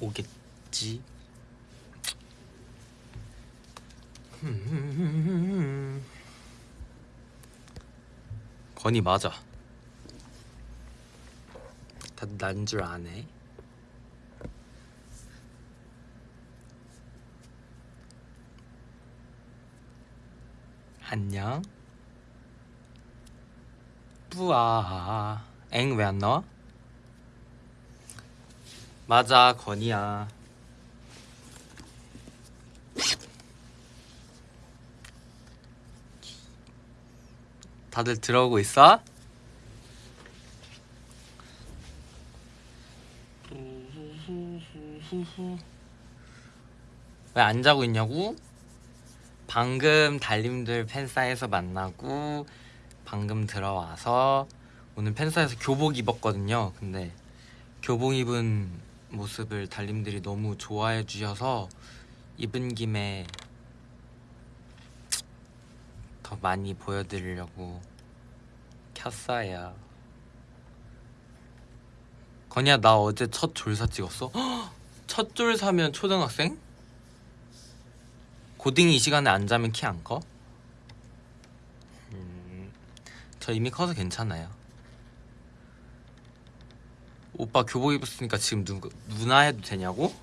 오겠지? 건이 맞아. 다들 난줄 아네. 안녕. 뿌아. 엥 왜 안 나와? 맞아 건이야 다들 들어오고 있어? 왜 안 자고 있냐고? 방금 달님들 팬사에서 만나고 방금 들어와서 오늘 팬사에서 교복 입었거든요. 근데 교복 입은 모습을 달님들이 너무 좋아해 주셔서 입은 김에 더 많이 보여드리려고 켰어요. 건이야 나 어제 첫 졸사 찍었어? 첫 졸사면 초등학생? 고딩이 이 시간에 안 자면 키 안 커? 음, 저 이미 커서 괜찮아요. 오빠 교복 입었으니까 지금 누, 누나 해도 되냐고?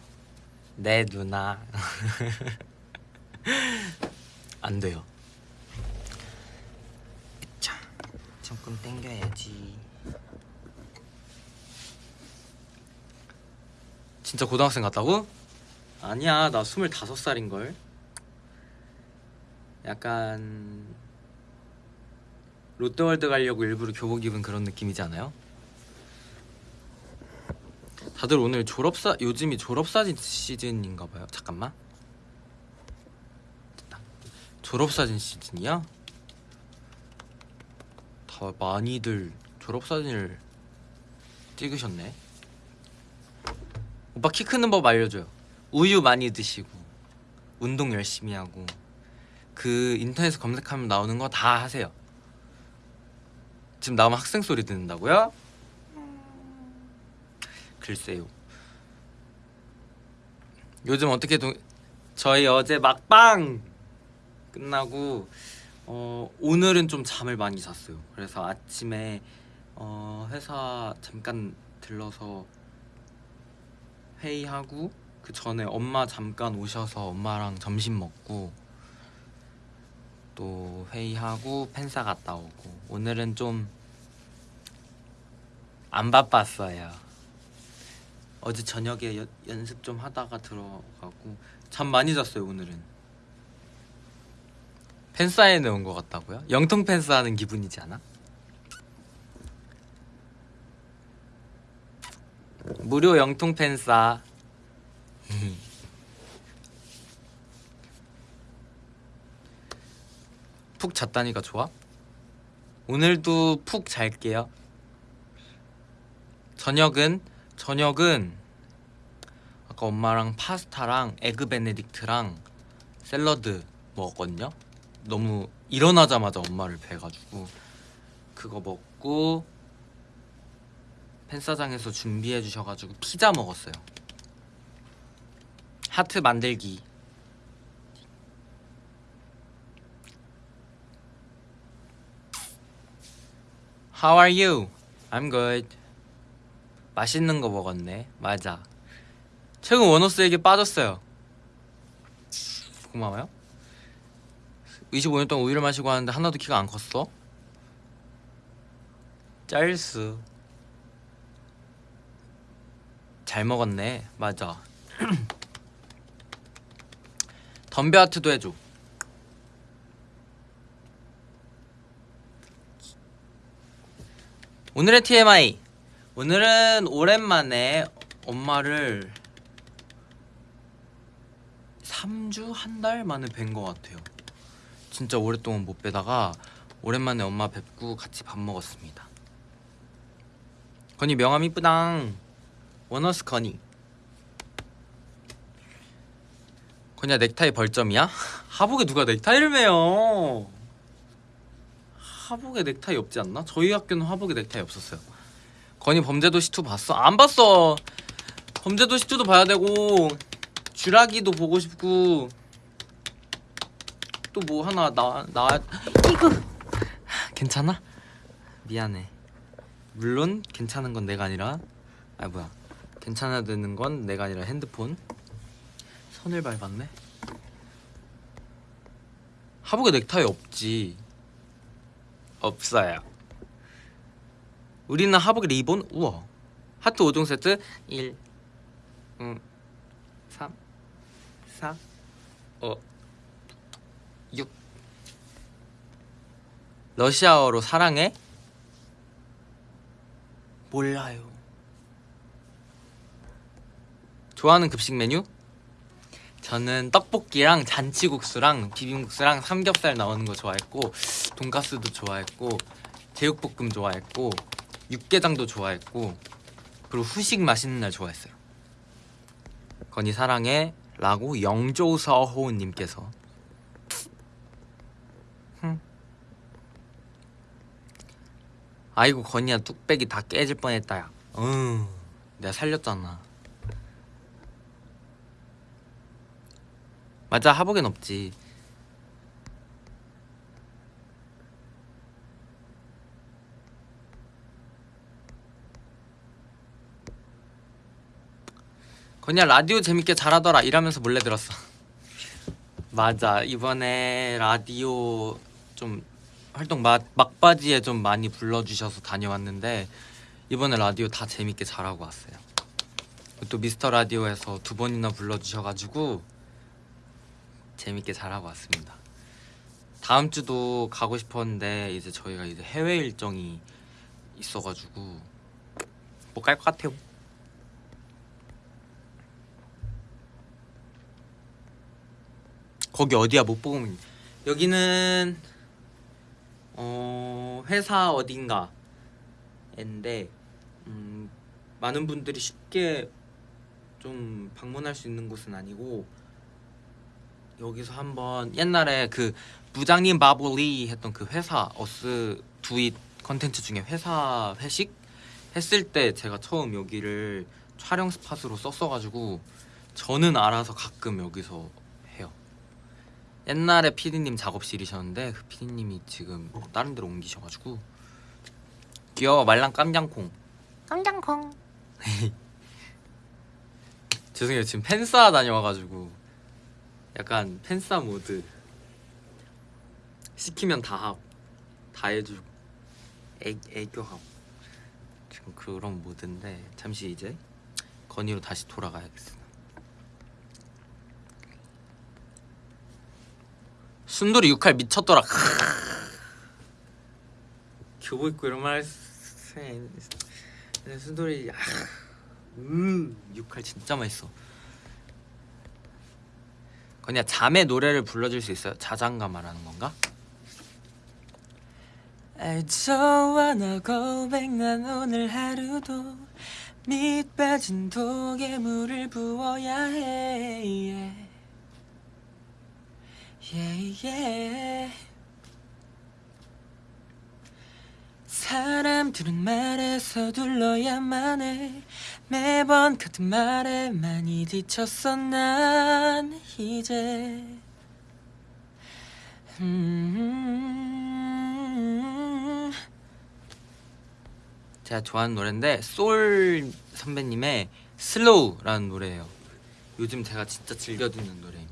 네 누나 안 돼요. 자, 조금 땡겨야지. 진짜 고등학생 같다고? 아니야 나 스물다섯 살인걸 약간 롯데월드 가려고 일부러 교복 입은 그런 느낌이지 않아요? 다들 오늘 졸업사 요즘이 졸업사진 시즌인가 봐요 잠깐만 됐다. 졸업사진 시즌이야? 다 많이들 졸업사진을 찍으셨네 오빠 키 크는 법 알려줘요 우유 많이 드시고 운동 열심히 하고 그 인터넷 검색하면 나오는 거 다 하세요 지금 나오면 학생 소리 듣는다고요? 글쎄요. 요즘 어떻게 동... 저희 어제 막방 끝나고 어, 오늘은 좀 잠을 많이 잤어요. 그래서 아침에 어, 회사 잠깐 들러서 회의하고 그 전에 엄마 잠깐 오셔서 엄마랑 점심 먹고 또 회의하고 팬사 갔다 오고. 오늘은 좀 안 바빴어요 어제 저녁에 여, 연습 좀 하다가 들어가고 잠 많이 잤어요 오늘은 팬사인회 온 것 같다고요? 영통 팬사 하는 기분이지 않아? 무료 영통 팬싸 푹 잤다니까 좋아? 오늘도 푹 잘게요 저녁은 저녁은 아까 엄마랑 파스타랑 에그 베네딕트랑 샐러드 먹었거든요. 너무 일어나자마자 엄마를 뵈가지고 그거 먹고 팬싸장에서 준비해 주셔가지고 피자 먹었어요. 하트 만들기. How are you? I'm good 맛있는 거 먹었네. 맞아. 최근 원호스에게 빠졌어요. 고마워요. 25년 동안 우유를 마시고 하는데 하나도 키가 안 컸어? 짤수 잘 먹었네. 맞아. 덤벼 하트도 해줘. 오늘의 TMI 오늘은 오랜만에 엄마를 3주 한 달 만에 뵌 것 같아요. 진짜 오랫동안 못 뵈다가 오랜만에 엄마 뵙고 같이 밥 먹었습니다. 건이 명함 이쁘당. 원어스 건이. 건이야 넥타이 벌점이야? 하복에 누가 넥타이를 매요? 하복에 넥타이 없지 않나? 저희 학교는 하복에 넥타이 없었어요 건이 범죄도시 2 봤어? 안 봤어 범죄도시 2도 봐야 되고 쥐라기도 보고 싶고 또 뭐 하나 나 나 이거 괜찮아? 미안해. 물론 괜찮은 건 내가 아니라 아 뭐야 괜찮아지는 건 내가 아니라 핸드폰 선을 밟았네. 하복에 넥타이 없지. 없어요. 우리는 하복에 리본 우와 하트 5종 세트 1 음, 3 4 5 6 러시아어로 사랑해? 몰라요. 좋아하는 급식 메뉴? 저는 떡볶이랑 잔치국수랑 비빔국수랑 삼겹살 나오는 거 좋아했고 돈가스도 좋아했고 제육볶음 좋아했고 육개장도 좋아했고 그리고 후식 맛있는 날 좋아했어요. 건이 사랑해 라고 영조서호님께서 흠. 아이고 건이야 뚝배기 다 깨질 뻔했다 야 응, 내가 살렸잖아 맞아 하복엔 없지 건이야 라디오 재밌게 잘하더라. 이러면서 몰래 들었어. 맞아. 이번에 라디오 좀 활동 막, 막바지에 좀 많이 불러주셔서 다녀왔는데 이번에 라디오 다 재밌게 잘하고 왔어요. 또 미스터 라디오에서 두 번이나 불러주셔가지고 재밌게 잘하고 왔습니다. 다음 주도 가고 싶었는데 이제 저희가 이제 해외 일정이 있어가지고 못 갈 것 같아요 거기 어디야 못 보고 있- 여기는 어 회사 어딘가 인데 음, 많은 분들이 쉽게 좀 방문할 수 있는 곳은 아니고 여기서 한번 옛날에 그 부장님 바보리 했던 그 회사 어스 두잇 컨텐츠 중에 회사 회식 했을 때 제가 처음 여기를 촬영 스팟으로 썼어가지고 저는 알아서 가끔 여기서. 옛날에 피디님 작업실이셨는데 그 피디님이 지금 다른 데로 옮기셔가지고 귀여워 말랑 깜장콩. 깜장콩. 죄송해요 지금 팬싸 다녀와가지고 약간 팬싸 모드. 시키면 다 하고 다 해주고 애, 애교하고. 지금 그런 모드인데 잠시 이제 건의로 다시 돌아가야겠어 순돌이 육할 미쳤더라 교복 입고 이런 말 세- 순돌이 아, 음 육할 진짜 맛있어 그냥 잠의 노래를 불러줄 수 있어요? 자장가 말하는 건가? 알죠 너 고백 난 오늘 하루도 밑 빠진 독에 물을 부어야 해 yeah. Yeah, yeah. 사람들은 말에서 둘러야만 해 매번 같은 말에 많이 지쳤어 난 이제 음. 제가 좋아하는 노래인데 솔 선배님의 슬로우라는 노래예요 요즘 제가 진짜 즐겨 듣는 노래입니다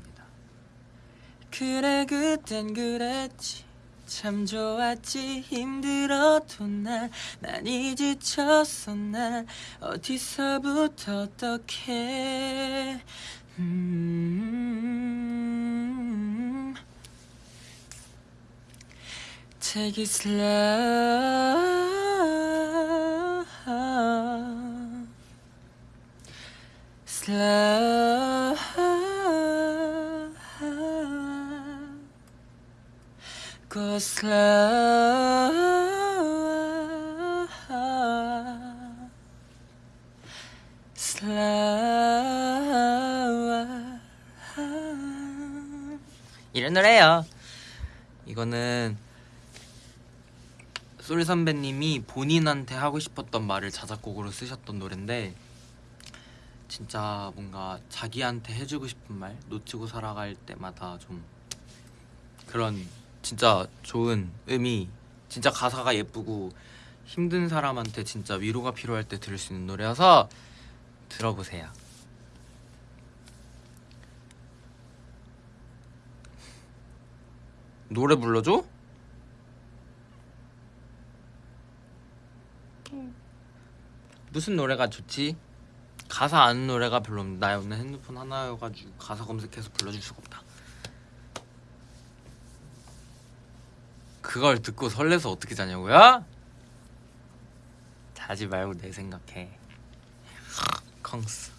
그래 그땐 그랬지. 참 좋았지 힘들어도 난 많이 지쳤어 난 어디서부터 어떻게. 음. Take it slow. Slow Go slow slow 이런 노래예요. 이거는 솔 선배님이 본인한테 하고 싶었던 말을 자작곡으로 쓰셨던 노래인데 진짜 뭔가 자기한테 해주고 싶은 말 놓치고 살아갈 때마다 좀 그런 진짜 좋은 의미 진짜 가사가 예쁘고 힘든 사람한테 진짜 위로가 필요할 때 들을 수 있는 노래여서 들어보세요. 노래 불러줘? 무슨 노래가 좋지? 가사 아는 노래가 별로 없는데 나 오늘 핸드폰 하나여가지고 가사 검색해서 불러줄 수가 없다 그걸 듣고 설레서 어떻게 자냐고요? 자지 말고 내 생각해. 컹스.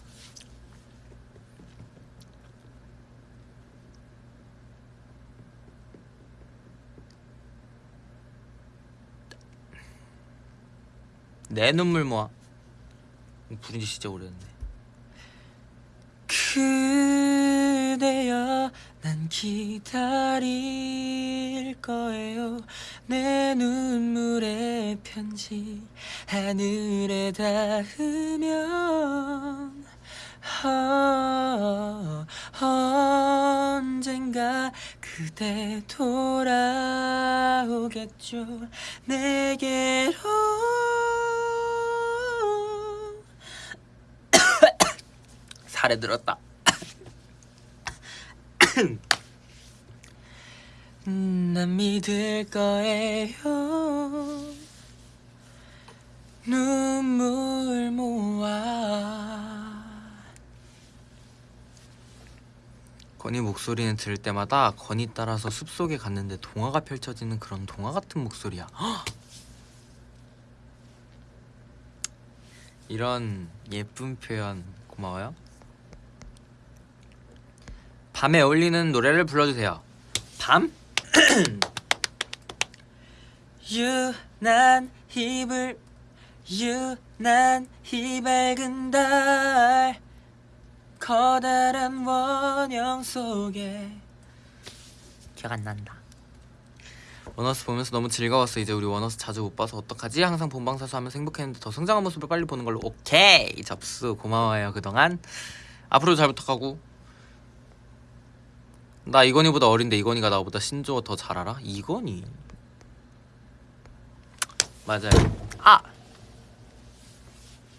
내 눈물 모아. 부른 지 진짜 오래됐네. 그대여 난 기다릴 거예요. 내 눈물의 편지 하늘에 닿으면. 어, 언젠가 그대 돌아오겠죠. 내게로. 살에 들었다. 난 믿을 거예요. 눈물 모아. 건이 목소리는 들을 때마다 건이 따라서 숲속에 갔는데 동화가 펼쳐지는 그런 동화 같은 목소리야. 헉! 이런 예쁜 표현 고마워요. 밤에 어울리는 노래를 불러주세요. 밤? 유난 힘을 유난 이 밝은 달 커다란 원형 속에 기억 안 난다. 원어스 보면서 너무 즐거웠어. 이제 우리 원어스 자주 못 봐서 어떡하지? 항상 본방사수 하면서 행복했는데 더 성장한 모습을 빨리 보는 걸로 오케이 접수 고마워요 그동안 앞으로 잘 부탁하고 나 이건희보다 어린데 이건희가 나보다 신조어 더 잘 알아? 이건희. 맞아요. 아!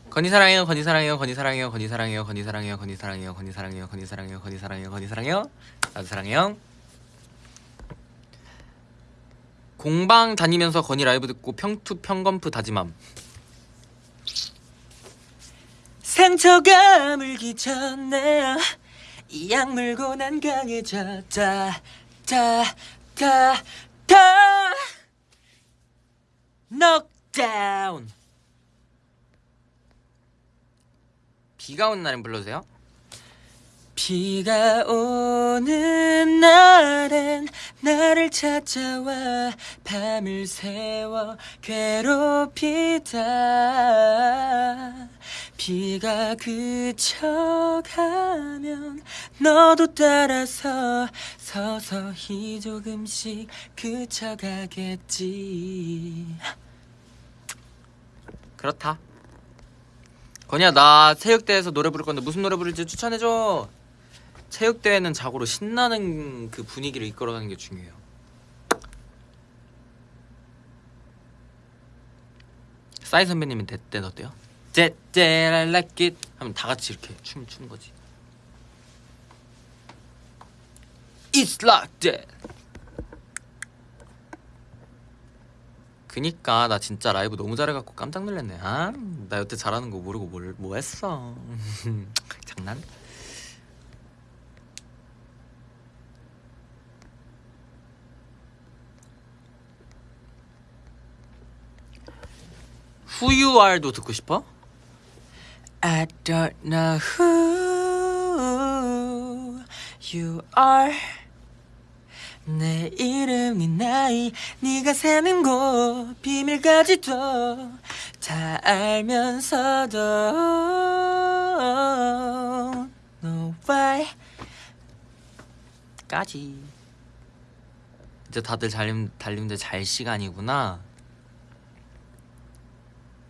건희 사랑해요 건희 사랑해요 건희 사랑해요 건희 사랑해요 건희 사랑해요 건희 사랑해요 건희 사랑해요 건희 사랑해요 건희 사랑해요 건희 사랑해요. 나도 사랑해요. 공방 다니면서 건희 라이브 듣고 평투 평검프 다짐함. 상처가 물기 전에 이 약 물고 난 강해졌다 다다다 넉다운 비가 오는 날엔 불러주세요 비가 오는 날엔 나를 찾아와 밤을 새워 괴롭히다. 비가 그쳐가면 너도 따라서 서서히 조금씩 그쳐가겠지. 그렇다. 건이야 나 체육대회에서 노래 부를 건데 무슨 노래 부를지 추천해줘 체육대회는 자고로 신나는 그 분위기를 이끌어가는 게 중요해요 싸이 선배님은 대때 어때요? like it 하면 다 같이 이렇게 춤을 추는 거지 It's like that 그니까 나 진짜 라이브 너무 잘해갖고 깜짝 놀랐네 아? 나 여태 잘하는 거 모르고 뭘, 뭐 했어 장난? Who you are도 듣고 싶어? I don't know who you are. 내 이름 네 나이 네가 사는 곳 비밀까지도 다 알면서도. No why? 까지. 이제 다들 달림, 달림들 잘 시간이구나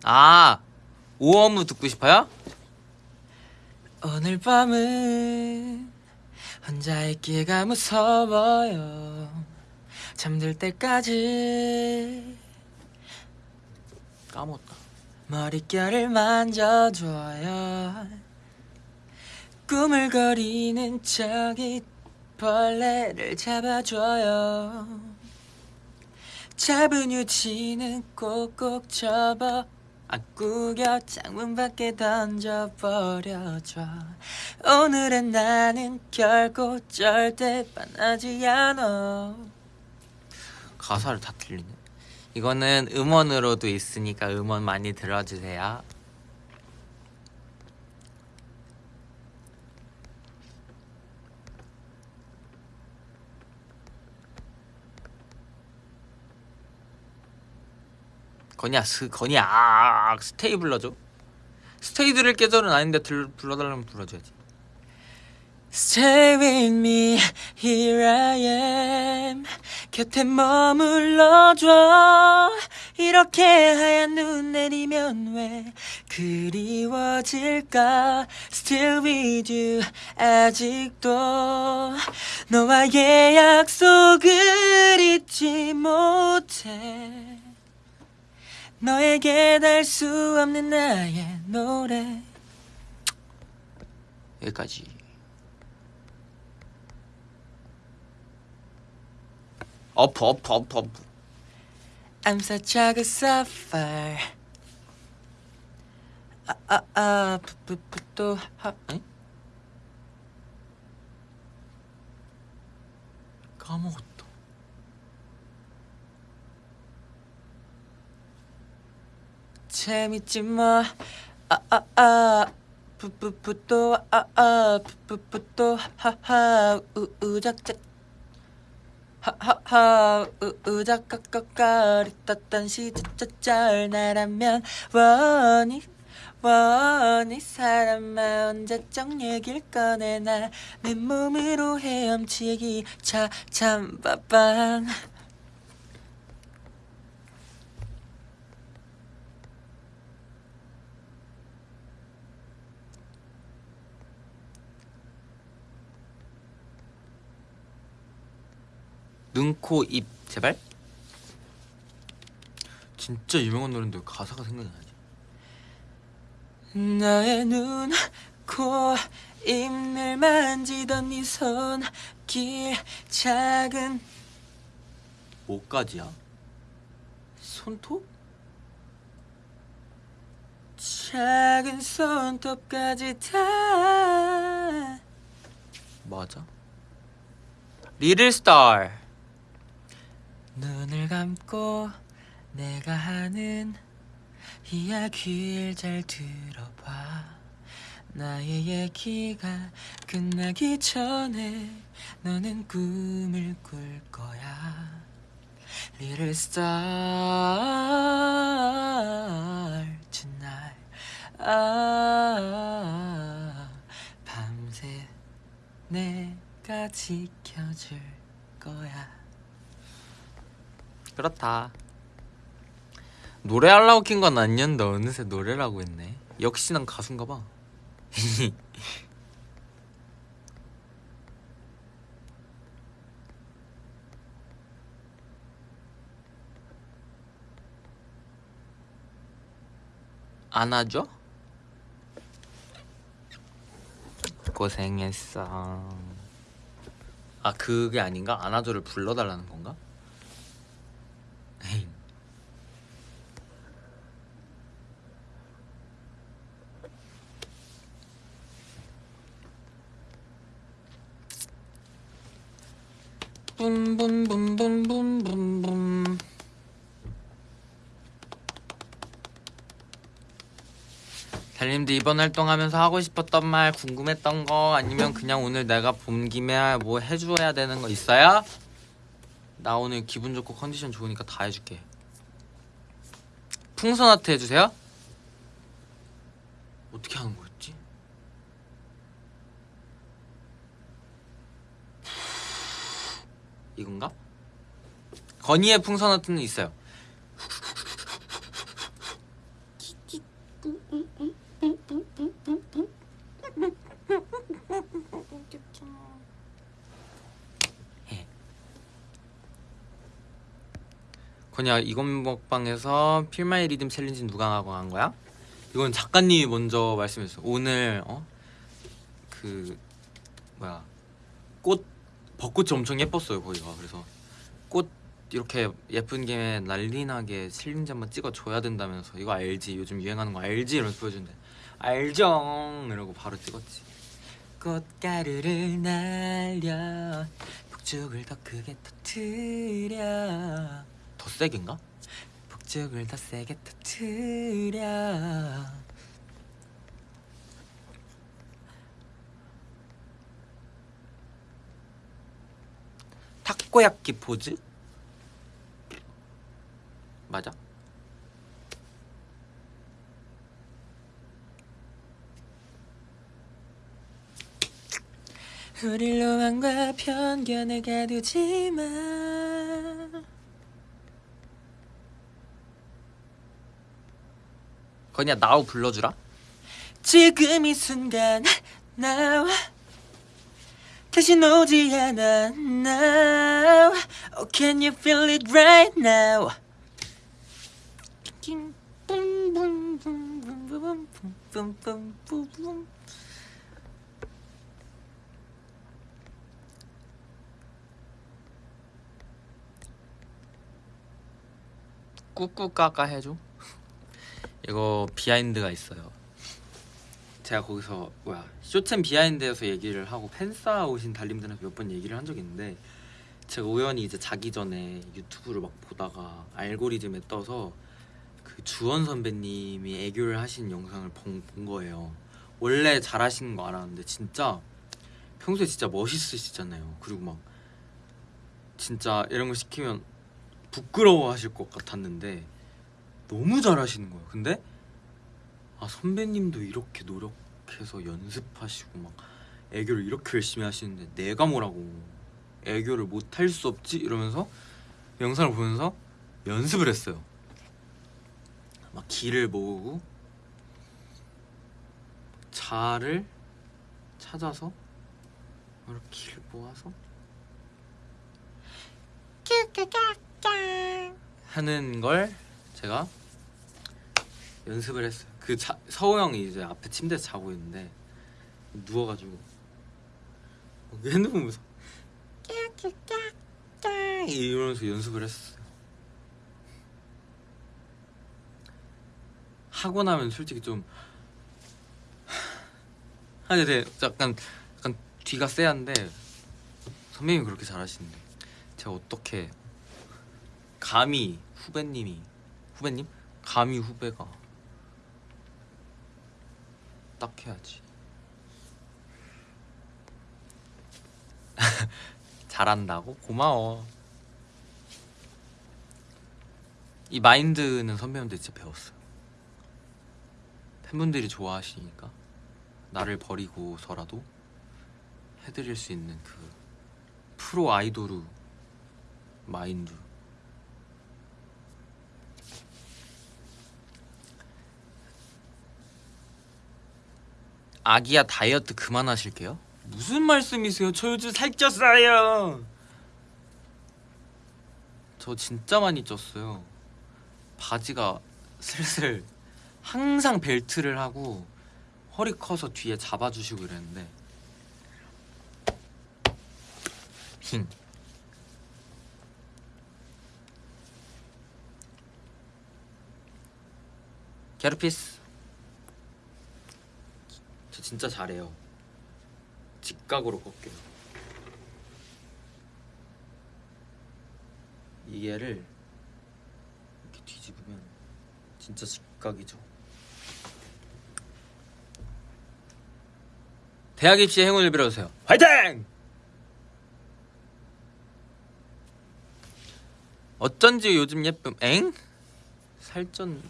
아 오어무 듣고 싶어요? 오늘 밤은 혼자 있기가 무서워요. 잠들 때까지. 까먹었다. 머릿결을 만져줘요. 꾸물거리는 저기 벌레를 잡아줘요. 잡은 유치는 꼭꼭 접어 아 구겨 창문 밖에 던져버려줘. 오늘은 나는 결코 절대 반하지 않아. 가사를 다 틀리네. 이거는 음원으로도 있으니까 음원 많이 들어주세요 건이야 스 건이야 아, Stay 불러줘. Stay 들을 계절은 아닌데 들, 불러달라면 불러줘야지. Stay with me, here I am. 곁에 머물러줘. 이렇게 하얀 눈 내리면 왜 그리워질까? Still with you 아직도. 너와의 약속을 잊지 못해 너에게 달 수 없는 나의 노래. 여기까지. 어프 어프 어프 어프 I'm such a good suffer 아아아 푸푸푸 하 에? 까먹었다 재밌지 뭐 아아아 푸푸푸또 아아 푸푸푸또 하하 우우작작. 하하하 우우작각각가리 떴던 시자짤 나라면 원이 원이 사람아 언제적 얘길 꺼내나. 내 몸으로 헤엄치기 차참 빠빵 눈, 코, 입 제발 진짜 유명한 노래인데 왜 가사가 생각이 나지 너의 눈, 코, 입을 만지던 네 손 길 작은 뭐까지야? 손톱? 작은 손톱까지 다 맞아? 리틀 스타 눈을 감고 내가 하는 이야기를 잘 들어봐. 나의 얘기가 끝나기 전에 너는 꿈을 꿀 거야. Little star tonight 아, 밤새 내가 지켜줄 거야 그렇다 노래하려고 킨 건 아니었는데 어느새 노래라고 했네 역시 난 가수인가 봐 안아줘? 고생했어 아 그게 아닌가? 안아줘를 불러달라는 건가? 에이. 붐붐붐붐붐붐붐 달님도 이번 활동하면서 하고 싶었던 말 궁금했던 거 아니면 그냥 오늘 내가 본 김에 뭐 해줘야 되는 거 있어요? 나 오늘 기분 좋고 컨디션 좋으니까 다 해줄게 풍선 아트 해주세요 어떻게 하는 거였지? 이건가? 건이의 풍선 아트는 있어요 건야 이건 먹방에서 Feel My Rhythm challenge 누가 하고 한 거야? 이건 작가님이 먼저 말씀했어요. 오늘 어? 그 뭐야. 꽃 벚꽃이 엄청 예뻤어요 거기가. 그래서 꽃 이렇게 예쁜 김에 난리나게 challenge 한번 찍어줘야 된다면서. 이거 알지? 요즘 유행하는 거 알지? 이러면서 보여준대 알죠? 이러고 바로 찍었지. 꽃가루를 날려 폭죽을 더 크게 터트려 더 세게인가? 폭죽을 더 세게 터트려 타코야끼 포즈? 맞아? 우릴 로망과 편견을 가두지 마 거냐 나우 불러주라? 지금 이 순간 나와. 다시 오지 않아 now Oh can you feel it right now? 꾹꾹까까 해줘 이거 behind가 있어요. 제가 거기서 뭐야 쇼챔 behind에서 얘기를 하고 팬싸 오신 달님들한테 몇 번 얘기를 한 적이 있는데 제가 우연히 이제 자기 전에 유튜브를 막 보다가 알고리즘에 떠서 그 주원 선배님이 애교를 하신 영상을 본, 본 거예요. 원래 잘하시는 거 알았는데 진짜 평소에 진짜 멋있으시잖아요. 그리고 막 진짜 이런 거 시키면 부끄러워 하실 것 같았는데 너무 잘하시는 거예요. 근데 아 선배님도 이렇게 노력해서 연습하시고 막 애교를 이렇게 열심히 하시는데 내가 뭐라고 애교를 못할 수 없지? 이러면서 영상을 보면서 연습을 했어요. 막 길을 모으고 자를 찾아서 이렇게 길을 모아서 하는 걸 제가 연습을 했어요. 그 자, 서우 형이 이제 앞에 침대에서 자고 있는데 누워가지고 핸드폰 보면서 이러면서 연습을 했어요. 하고 나면 솔직히 좀 아니 네 약간 약간 뒤가 쎄한데 선배님이 그렇게 잘하시는데 제가 어떻게 감히 후배님이 후배님? 감히 후배가 딱 해야지. 잘한다고? 고마워. 이 마인드는 선배님들 진짜 배웠어요. 팬분들이 좋아하시니까 나를 버리고서라도 해드릴 수 있는 그 프로 아이돌우 마인드 아기야 다이어트 그만하실게요. 무슨 말씀이세요? 저 요즘 살쪘어요. 저 진짜 많이 쪘어요. 바지가 슬슬 항상 벨트를 하고 허리 커서 뒤에 잡아주시고 이랬는데. 힝. 게르피스 저 진짜 잘해요. 직각으로 꺾여요. 이게를 이렇게 뒤집으면 진짜 직각이죠. 대학 입시 행운을 빌어주세요. 화이팅! 어쩐지 요즘 예쁨 엥? 살쪘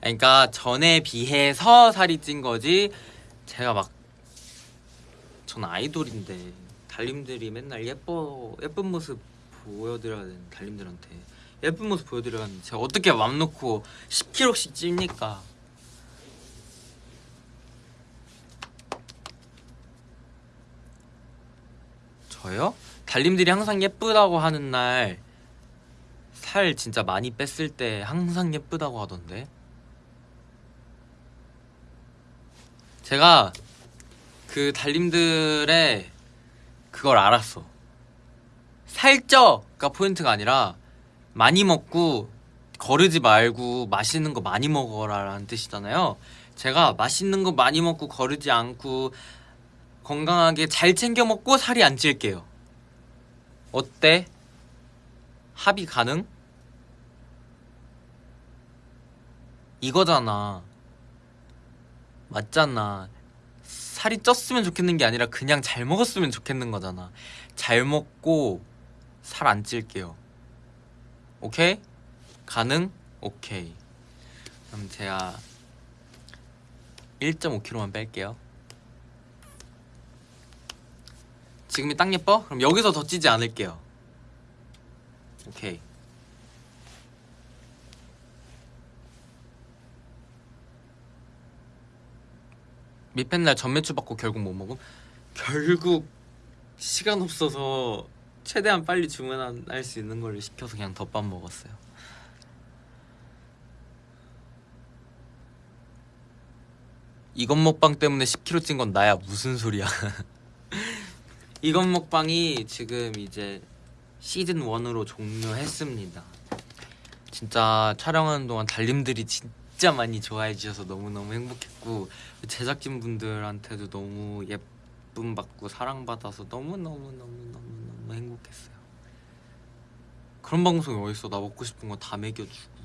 그러니까 전에 비해서 살이 찐 거지 제가 막 전 아이돌인데 달님들이 맨날 예뻐 예쁜 모습 보여드려야 되는 달님들한테 예쁜 모습 보여드려야 하는데 제가 어떻게 맘 놓고 10kg씩 찝니까 저요? 달님들이 항상 예쁘다고 하는 날 살 진짜 많이 뺐을 때 항상 예쁘다고 하던데. 제가 그 달님들의 그걸 알았어. 살쪄가 포인트가 아니라 많이 먹고 거르지 말고 맛있는 거 많이 먹어라라는 뜻이잖아요. 제가 맛있는 거 많이 먹고 거르지 않고 건강하게 잘 챙겨 먹고 살이 안 찔게요. 어때? 합의 가능? 이거잖아. 맞잖아. 살이 쪘으면 좋겠는 게 아니라 그냥 잘 먹었으면 좋겠는 거잖아. 잘 먹고 살 안 찔게요. 오케이? 가능? 오케이. 그럼 제가 1.5kg만 뺄게요. 지금이 딱 예뻐? 그럼 여기서 더 찌지 않을게요. 오케이. 밑팬날 전매추 받고 결국 못 먹음? 결국 시간 없어서 최대한 빨리 주문할 수 있는 걸 시켜서 그냥 덮밥 먹었어요. 이건 먹방 때문에 10kg 찐 건 나야 무슨 소리야? 이건 먹방이 지금 이제 시즌 1으로 종료했습니다. 진짜 촬영하는 동안 달님들이 진짜 많이 좋아해 주셔서 너무너무 행복했고 제작진 분들한테도 너무 예쁨 받고 사랑받아서 너무너무너무너무너무 행복했어요. 그런 방송이 어딨어 나 먹고 싶은 거 다 먹여주고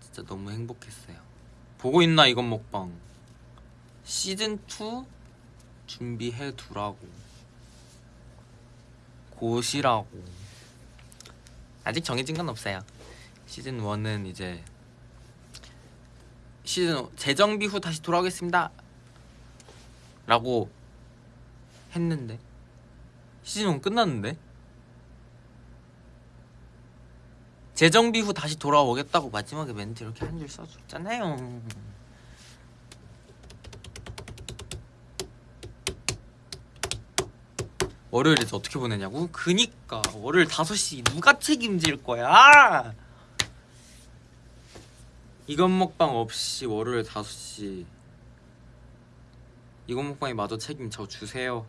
진짜 너무 행복했어요. 보고 있나 이건 먹방 시즌 2 준비해 두라고 곧이라고 아직 정해진 건 없어요. 시즌 1은 이제 시즌 재정비 후 다시 돌아오겠습니다. 라고 했는데 시즌 1 끝났는데 재정비 후 다시 돌아오겠다고 마지막에 멘트 이렇게 한 줄 써줬잖아요. 월요일에서 어떻게 보내냐고? 그니까 월요일 5시 누가 책임질 거야? 이건 먹방 없이 월요일 5시. 이건 먹방이 마저 책임져 주세요.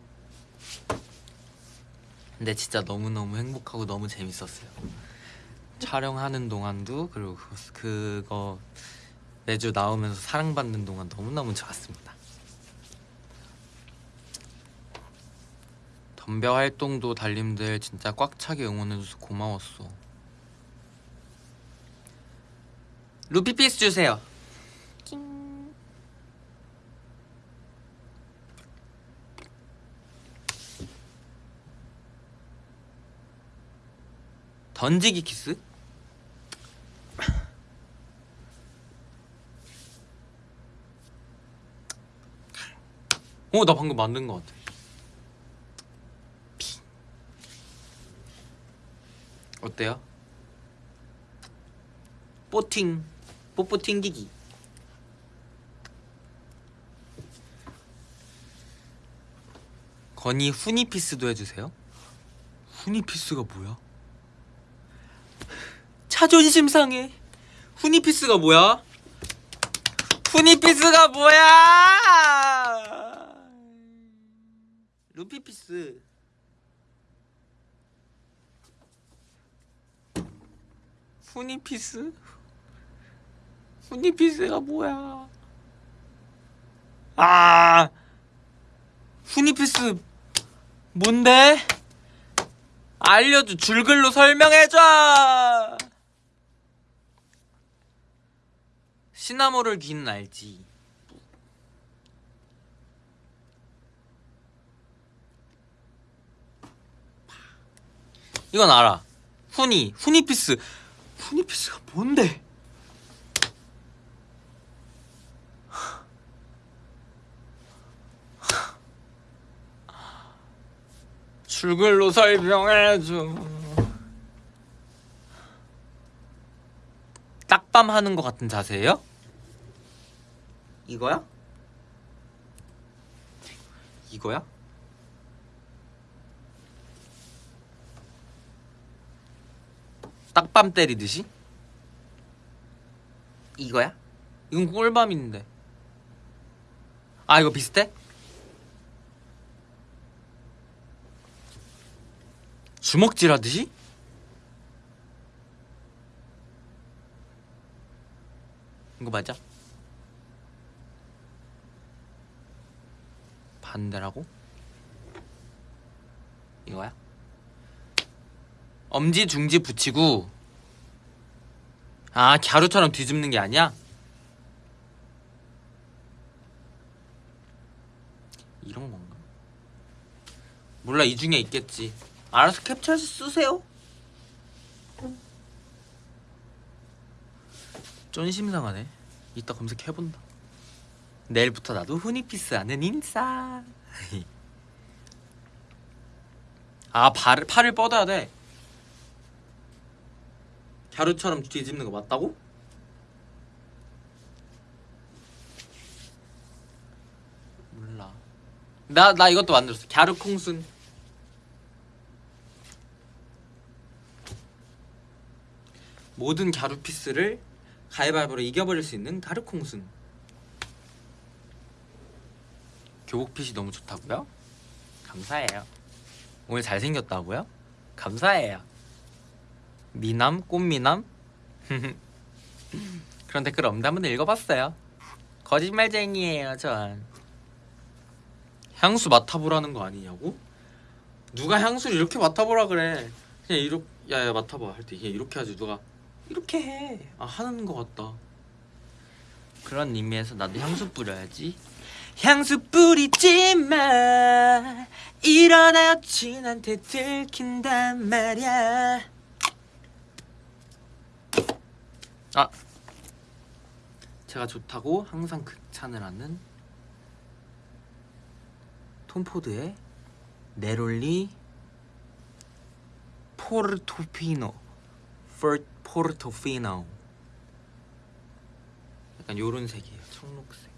근데 진짜 너무너무 행복하고 너무 재밌었어요. 촬영하는 동안도 그리고 그거, 매주 나오면서 사랑받는 동안 너무너무 좋았습니다. 덤벼 활동도 달님들 진짜 꽉 차게 응원해줘서 고마웠어 루피 피스 주세요 던지기 키스? 어, 나 방금 만든 것 같아. 피. 어때요? 뽀팅, 뽀뽀 튕기기. 건이 후니피스도 해주세요. 후니피스가 뭐야? 자존심 상해. 후니피스가 뭐야? 후니피스가 뭐야? 루피피스. 후니피스? 후니피스가 뭐야? 아, 후니피스 뭔데? 알려줘 줄글로 설명해줘. 시나모를 귀는 알지. 이건 알아. 후니, 후니피스. 후니피스가 뭔데? 줄글로 설명해줘. 딱밤 하는 것 같은 자세예요? 이거야? 이거야? 딱밤 때리듯이? 이거야? 이건 꿀밤인데 아 이거 비슷해? 주먹질 하듯이? 이거 맞아? 반대라고? 이거야? 엄지 중지 붙이고 아 갸루처럼 뒤집는 게 아니야? 이런 건가? 몰라 이 중에 있겠지 알아서 캡처해서 쓰세요. 쫀 심상하네. 이따 검색해본다. 내일부터 나도 후니피스 하는 인싸. 아 발을, 팔을 뻗어야 돼. 갸루처럼 뒤집는 거 맞다고? 몰라. 나, 나 이것도 만들었어. 갸루 콩순 모든 갸루 피스를 가위바위보로 이겨버릴 수 있는 갸루 콩순. 교복핏이 너무 좋다고요? 감사해요. 오늘 잘생겼다고요? 감사해요. 미남 꽃미남? 그런 댓글 없는데 한번 읽어봤어요. 거짓말쟁이에요 전. 향수 맡아보라는 거 아니냐고? 누가 향수를 이렇게 맡아보라 그래? 그냥 이렇게 야야 맡아봐. 할 때 그냥 이렇게 하지. 누가 이렇게 해 아 하는 거 같다. 그런 의미에서 나도 향수 뿌려야지. 향수 뿌리지 마 일어나 여친한테 들킨단 말야. 아 제가 좋다고 항상 극찬을 하는 톰포드의 네롤리 포르토피노 포- 포르토피노. 약간 요런 색이에요. 청록색.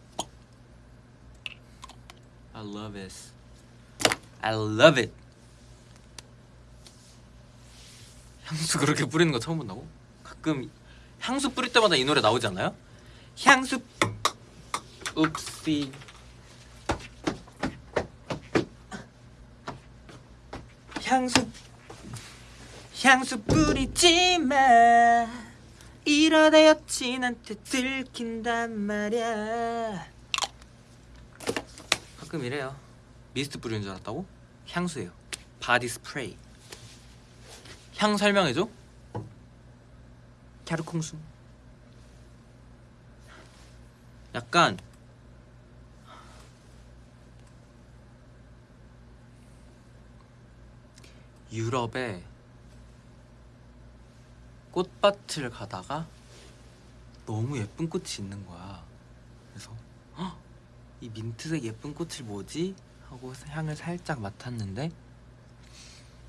I love it. I love it. 향수 그렇게 뿌리는 거 처음 본다고? 가끔 향수 뿌릴 때마다 이 노래 나오지 않아요? 향수. 읍시. 향수 향수 뿌리지 마. 이러다 여친한테 들킨단 말야. 가끔 이래요. 미스트 뿌리는 줄 알았다고? 향수예요. body spray. 향 설명해줘. 갸루콩수 약간 유럽에 꽃밭을 가다가 너무 예쁜 꽃이 있는 거야. 그래서 "헉, 이 민트색 예쁜 꽃을 뭐지? 하고 향을 살짝 맡았는데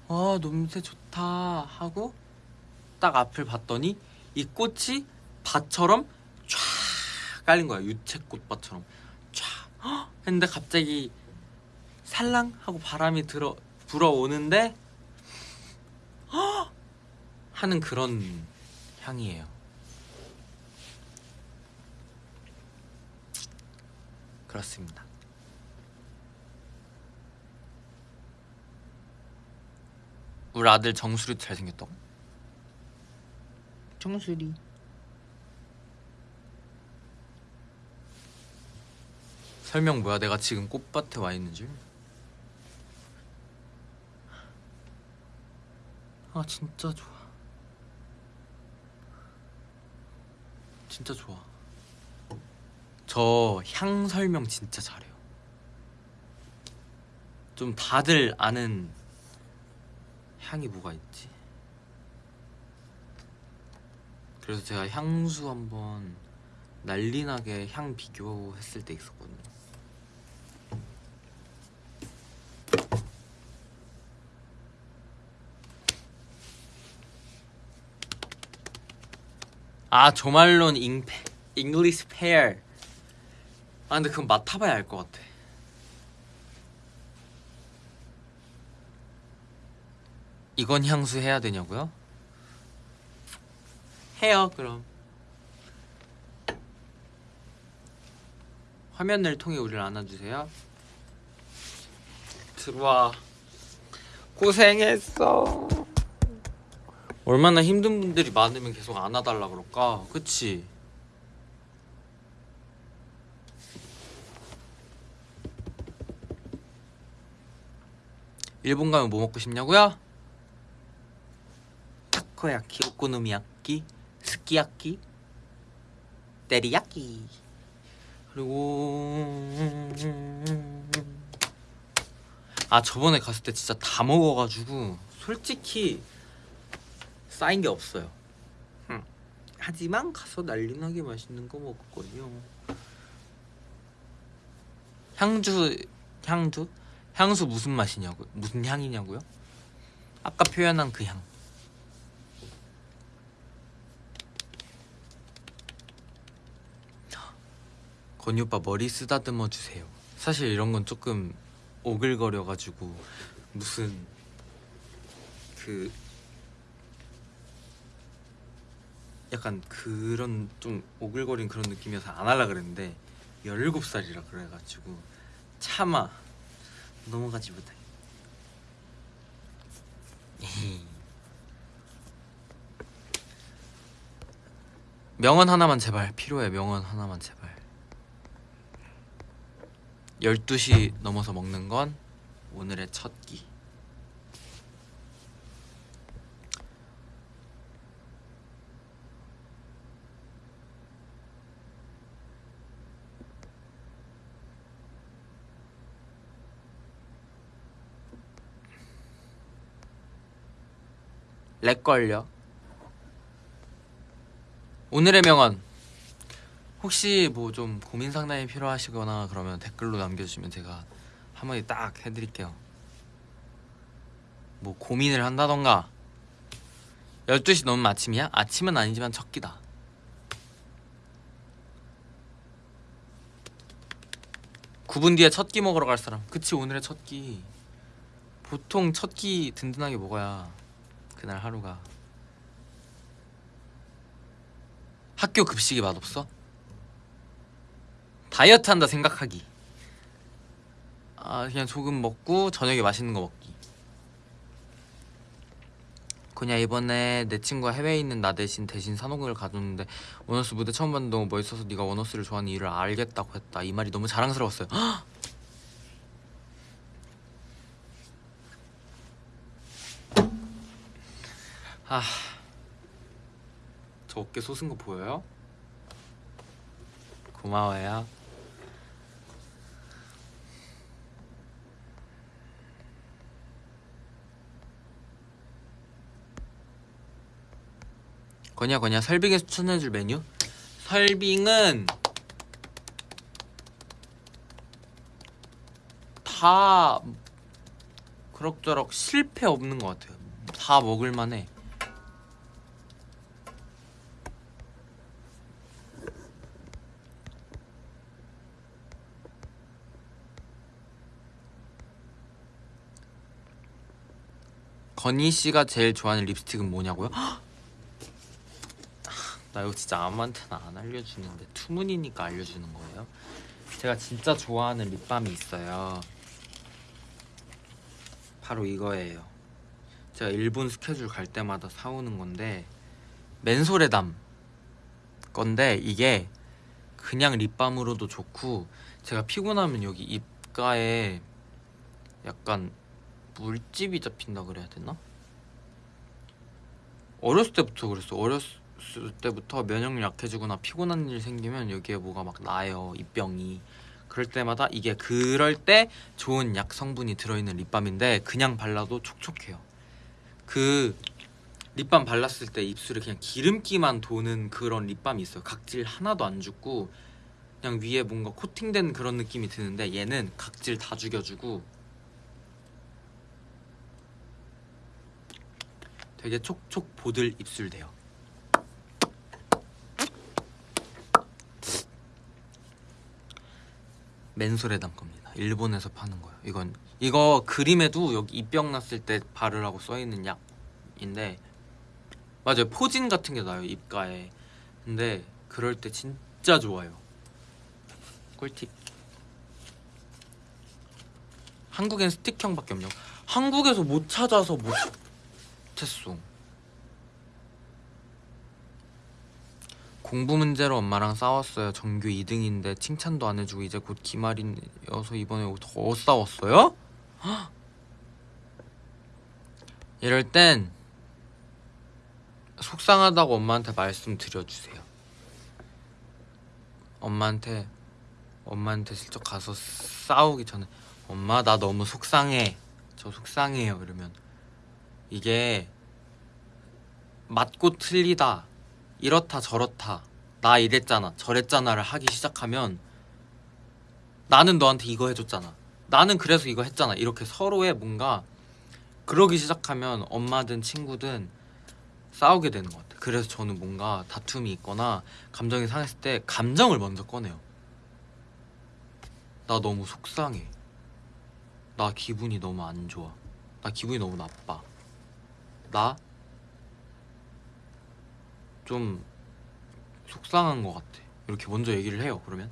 아 냄새 좋다 하고 딱 앞을 봤더니 이 꽃이 밭처럼 쫙 깔린 거야 유채꽃밭처럼 쫙 헉! 했는데 갑자기 살랑 하고 바람이 들어 불어오는데 헉! 하는 그런 향이에요. 그렇습니다. 우리 아들 정수리도 잘생겼다고? 정수리 설명 뭐야? 내가 지금 꽃밭에 와 있는 줄? 아 진짜 좋아 진짜 좋아. 저 향 설명 진짜 잘해요. 좀 다들 아는 향이 뭐가 있지? 그래서 제가 향수 한번 난리나게 향 비교했을 때 있었거든요 아 조말론 잉페 English Pear 아 근데 그건 맡아봐야 알 것 같아. 이건 향수 해야 되냐고요? 해요 그럼. 화면을 통해 우리를 안아주세요. 들어와. 고생했어 얼마나 힘든 분들이 많으면 계속 안아달라 그럴까 그치? 일본 가면 뭐 먹고 싶냐고요? 타코야키, 오코노미야끼, 스키야끼, 테리야끼 그리고 아 저번에 갔을 때 진짜 다 먹어가지고 솔직히 쌓인 게 없어요 응. 하지만 가서 난리나게 맛있는 거 먹었거든요 향주 향주 향수 무슨 맛이냐고 무슨 향이냐고요? 아까 표현한 그 향. 건이 오빠 머리 쓰다듬어 주세요. 사실 이런 건 조금 오글거려 가지고 무슨 그 약간 그런 좀 오글거린 그런 느낌이어서 안 하려 그랬는데 17살이라 그래가지고 차마 넘어가지 못해. 명언 하나만 제발 필요해 명언 하나만 제발 12시 넘어서 먹는 건 오늘의 첫 끼. 렉 걸려. 오늘의 명언. 혹시 뭐 좀 고민 상담이 필요하시거나 그러면 댓글로 남겨주시면 제가 한마디 딱 해드릴게요. 뭐 고민을 한다던가 12시 넘으면 아침이야? 아침은 아니지만 첫 끼다. (9분) 뒤에 첫 끼 먹으러 갈 사람 그치 오늘의 첫끼 보통 첫 끼 든든하게 먹어야 그날 하루가. 학교 급식이 맛없어? 다이어트 한다 생각하기. 아 그냥 조금 먹고 저녁에 맛있는 거 먹기. 그냥 이번에 내 친구가 해외에 있는 나 대신 대신 산호극을 가줬는데 원어스 무대 처음 봤는데 너무 멋있어서 네가 원어스를 좋아하는 이유를 알겠다고 했다. 이 말이 너무 자랑스러웠어요 아, 저 어깨 솟은 거 보여요? 고마워요. 거냐 거냐 설빙에 추천해줄 메뉴? 설빙은 다 그럭저럭 실패 없는 것 같아요. 다 먹을만해. 건희 씨가 제일 좋아하는 립스틱은 뭐냐고요? 나 이거 진짜 아무한테나 안 알려주는데 투문이니까 알려주는 거예요. 제가 진짜 좋아하는 립밤이 있어요. 바로 이거예요. 제가 일본 스케줄 갈 때마다 사오는 건데 맨소레담 건데 이게 그냥 립밤으로도 좋고 제가 피곤하면 여기 입가에 약간 물집이 잡힌다 그래야 되나? 어렸을 때부터 그랬어. 어렸을 때부터 면역력 약해지거나 피곤한 일 생기면 여기에 뭐가 막 나요. 입병이. 그럴 때마다 이게 그럴 때 좋은 약 성분이 들어있는 립밤인데 그냥 발라도 촉촉해요. 그 립밤 발랐을 때 입술에 그냥 기름기만 도는 그런 립밤이 있어요. 각질 하나도 안 죽고 그냥 위에 뭔가 코팅된 그런 느낌이 드는데 얘는 각질 다 죽여주고 되게 촉촉 보들 입술 돼요. 맨소레담 겁니다. 일본에서 파는 거예요. 이건 이거 그림에도 여기 입병 났을 때 바르라고 써 있는 약인데 맞아요 포진 같은 게 나요 입가에 근데 그럴 때 진짜 좋아요 꿀팁 한국엔 스틱형밖에 없냐고 한국에서 못 찾아서 못 했어 공부 문제로 엄마랑 싸웠어요 전교 2등인데 칭찬도 안 해주고 이제 곧 기말이어서 이번에 더 싸웠어요? 헉! 이럴 땐 속상하다고 엄마한테 말씀드려주세요 엄마한테 엄마한테 슬쩍 가서 싸우기 전에 엄마 나 너무 속상해 저 속상해요 이러면 이게 맞고 틀리다 이렇다 저렇다 나 이랬잖아 저랬잖아를 하기 시작하면 나는 너한테 이거 해줬잖아. 나는 그래서 이거 했잖아. 이렇게 서로의 뭔가 그러기 시작하면 엄마든 친구든 싸우게 되는 것 같아. 그래서 저는 뭔가 다툼이 있거나 감정이 상했을 때 감정을 먼저 꺼내요. 나 너무 속상해. 나 기분이 너무 안 좋아. 나 기분이 너무 나빠 나? 좀 속상한 것 같아. 이렇게 먼저 얘기를 해요 그러면.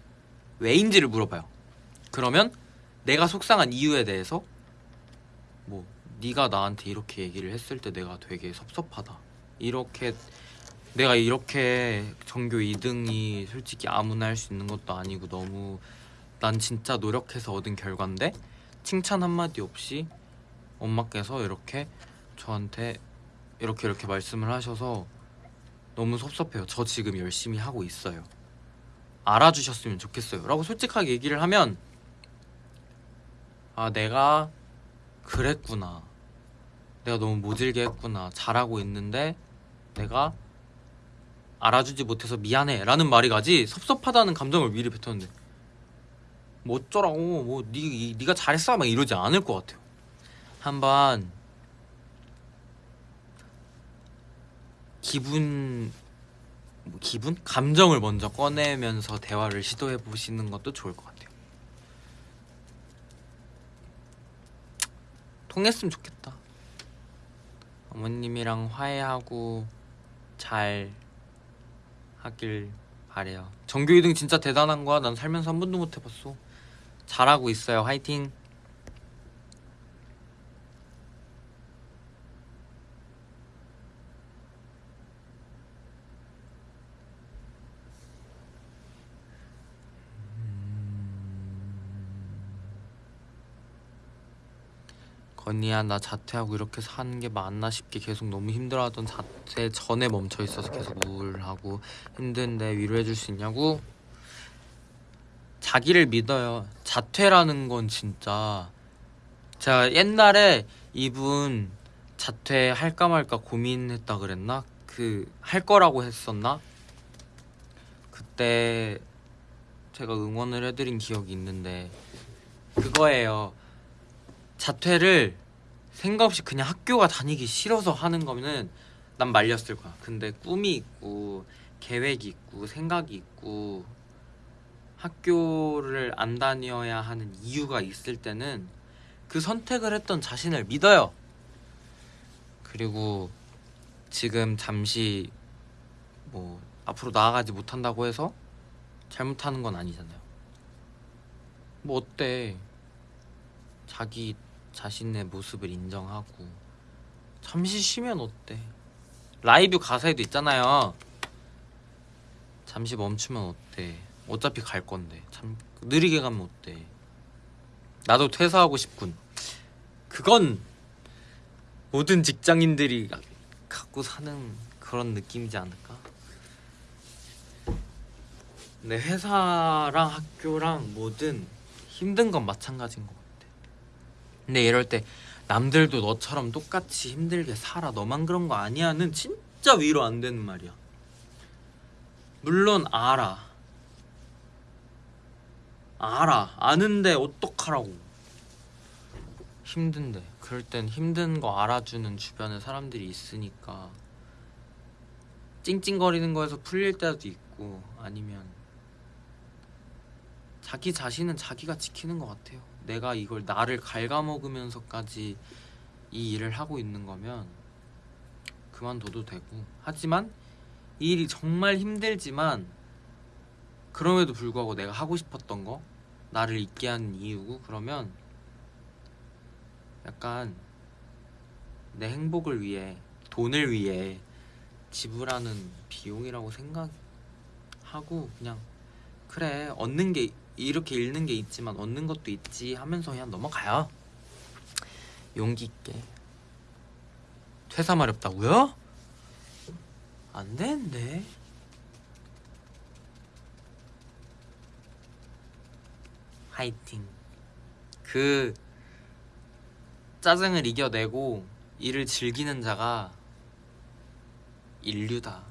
왜인지를 물어봐요? 그러면 내가 속상한 이유에 대해서 뭐 네가 나한테 이렇게 얘기를 했을 때 내가 되게 섭섭하다. 이렇게 내가 이렇게 전교 2등이 솔직히 아무나 할 수 있는 것도 아니고 너무 난 진짜 노력해서 얻은 결과인데 칭찬 한마디 없이 엄마께서 이렇게 저한테 이렇게 이렇게 말씀을 하셔서 너무 섭섭해요. 저 지금 열심히 하고 있어요. 알아주셨으면 좋겠어요. 라고 솔직하게 얘기를 하면 아 내가 그랬구나. 내가 너무 모질게 했구나. 잘하고 있는데 내가 알아주지 못해서 미안해 라는 말이 가지 섭섭하다는 감정을 미리 뱉었는데 뭐 어쩌라고 뭐 니, 네가 잘했어 막 이러지 않을 것 같아요 한번 기분 뭐 기분? 감정을 먼저 꺼내면서 대화를 시도해 보시는 것도 좋을 것 같아요. 통했으면 좋겠다. 어머님이랑 화해하고 잘 하길 바래요. 전교 2등 진짜 대단한 거야. 난 살면서 한 번도 못 해봤어. 잘하고 있어요. 화이팅 건이야 나 자퇴하고 이렇게 사는 게 맞나 싶게 계속 너무 힘들어하던 자퇴 전에 멈춰 있어서 계속 우울하고 힘든데 위로해 줄 수 있냐고? 자기를 믿어요 자퇴라는 건 진짜 제가 옛날에 이분 자퇴할까 말까 고민했다 그랬나? 그 할 거라고 했었나? 그때 제가 응원을 해드린 기억이 있는데 그거예요 자퇴를 생각 없이 그냥 학교가 다니기 싫어서 하는 거면은 난 말렸을 거야. 근데 꿈이 있고 계획이 있고 생각이 있고 학교를 안 다녀야 하는 이유가 있을 때는 그 선택을 했던 자신을 믿어요. 그리고 지금 잠시 뭐 앞으로 나아가지 못한다고 해서 잘못하는 건 아니잖아요. 뭐 어때? 자기 자신의 모습을 인정하고 잠시 쉬면 어때? 라이브 가사에도 있잖아요. 잠시 멈추면 어때? 어차피 갈 건데 참 느리게 가면 어때? 나도 퇴사하고 싶군. 그건 모든 직장인들이 갖고 사는 그런 느낌이지 않을까? 근데 회사랑 학교랑 뭐든 힘든 건 마찬가지인 거 같아. 근데 이럴 때 남들도 너처럼 똑같이 힘들게 살아. 너만 그런 거 아니야는 진짜 위로 안 되는 말이야. 물론 알아. 알아. 아는데 어떡하라고. 힘든데. 그럴 땐 힘든 거 알아주는 주변에 사람들이 있으니까 찡찡거리는 거에서 풀릴 때도 있고 아니면 자기 자신은 자기가 지키는 것 같아요 내가 이걸 나를 갉아먹으면서까지 이 일을 하고 있는 거면 그만둬도 되고. 하지만 이 일이 정말 힘들지만 그럼에도 불구하고 내가 하고 싶었던 거 나를 있게 하는 이유고 그러면 약간 내 행복을 위해 돈을 위해 지불하는 비용이라고 생각하고 그냥 그래 얻는 게 이렇게 잃는 게 있지만 얻는 것도 있지 하면서 그냥 넘어가요. 용기 있게. 퇴사 마렵다고요? 안 되는데. 화이팅. 그 짜증을 이겨내고 일을 즐기는 자가 인류다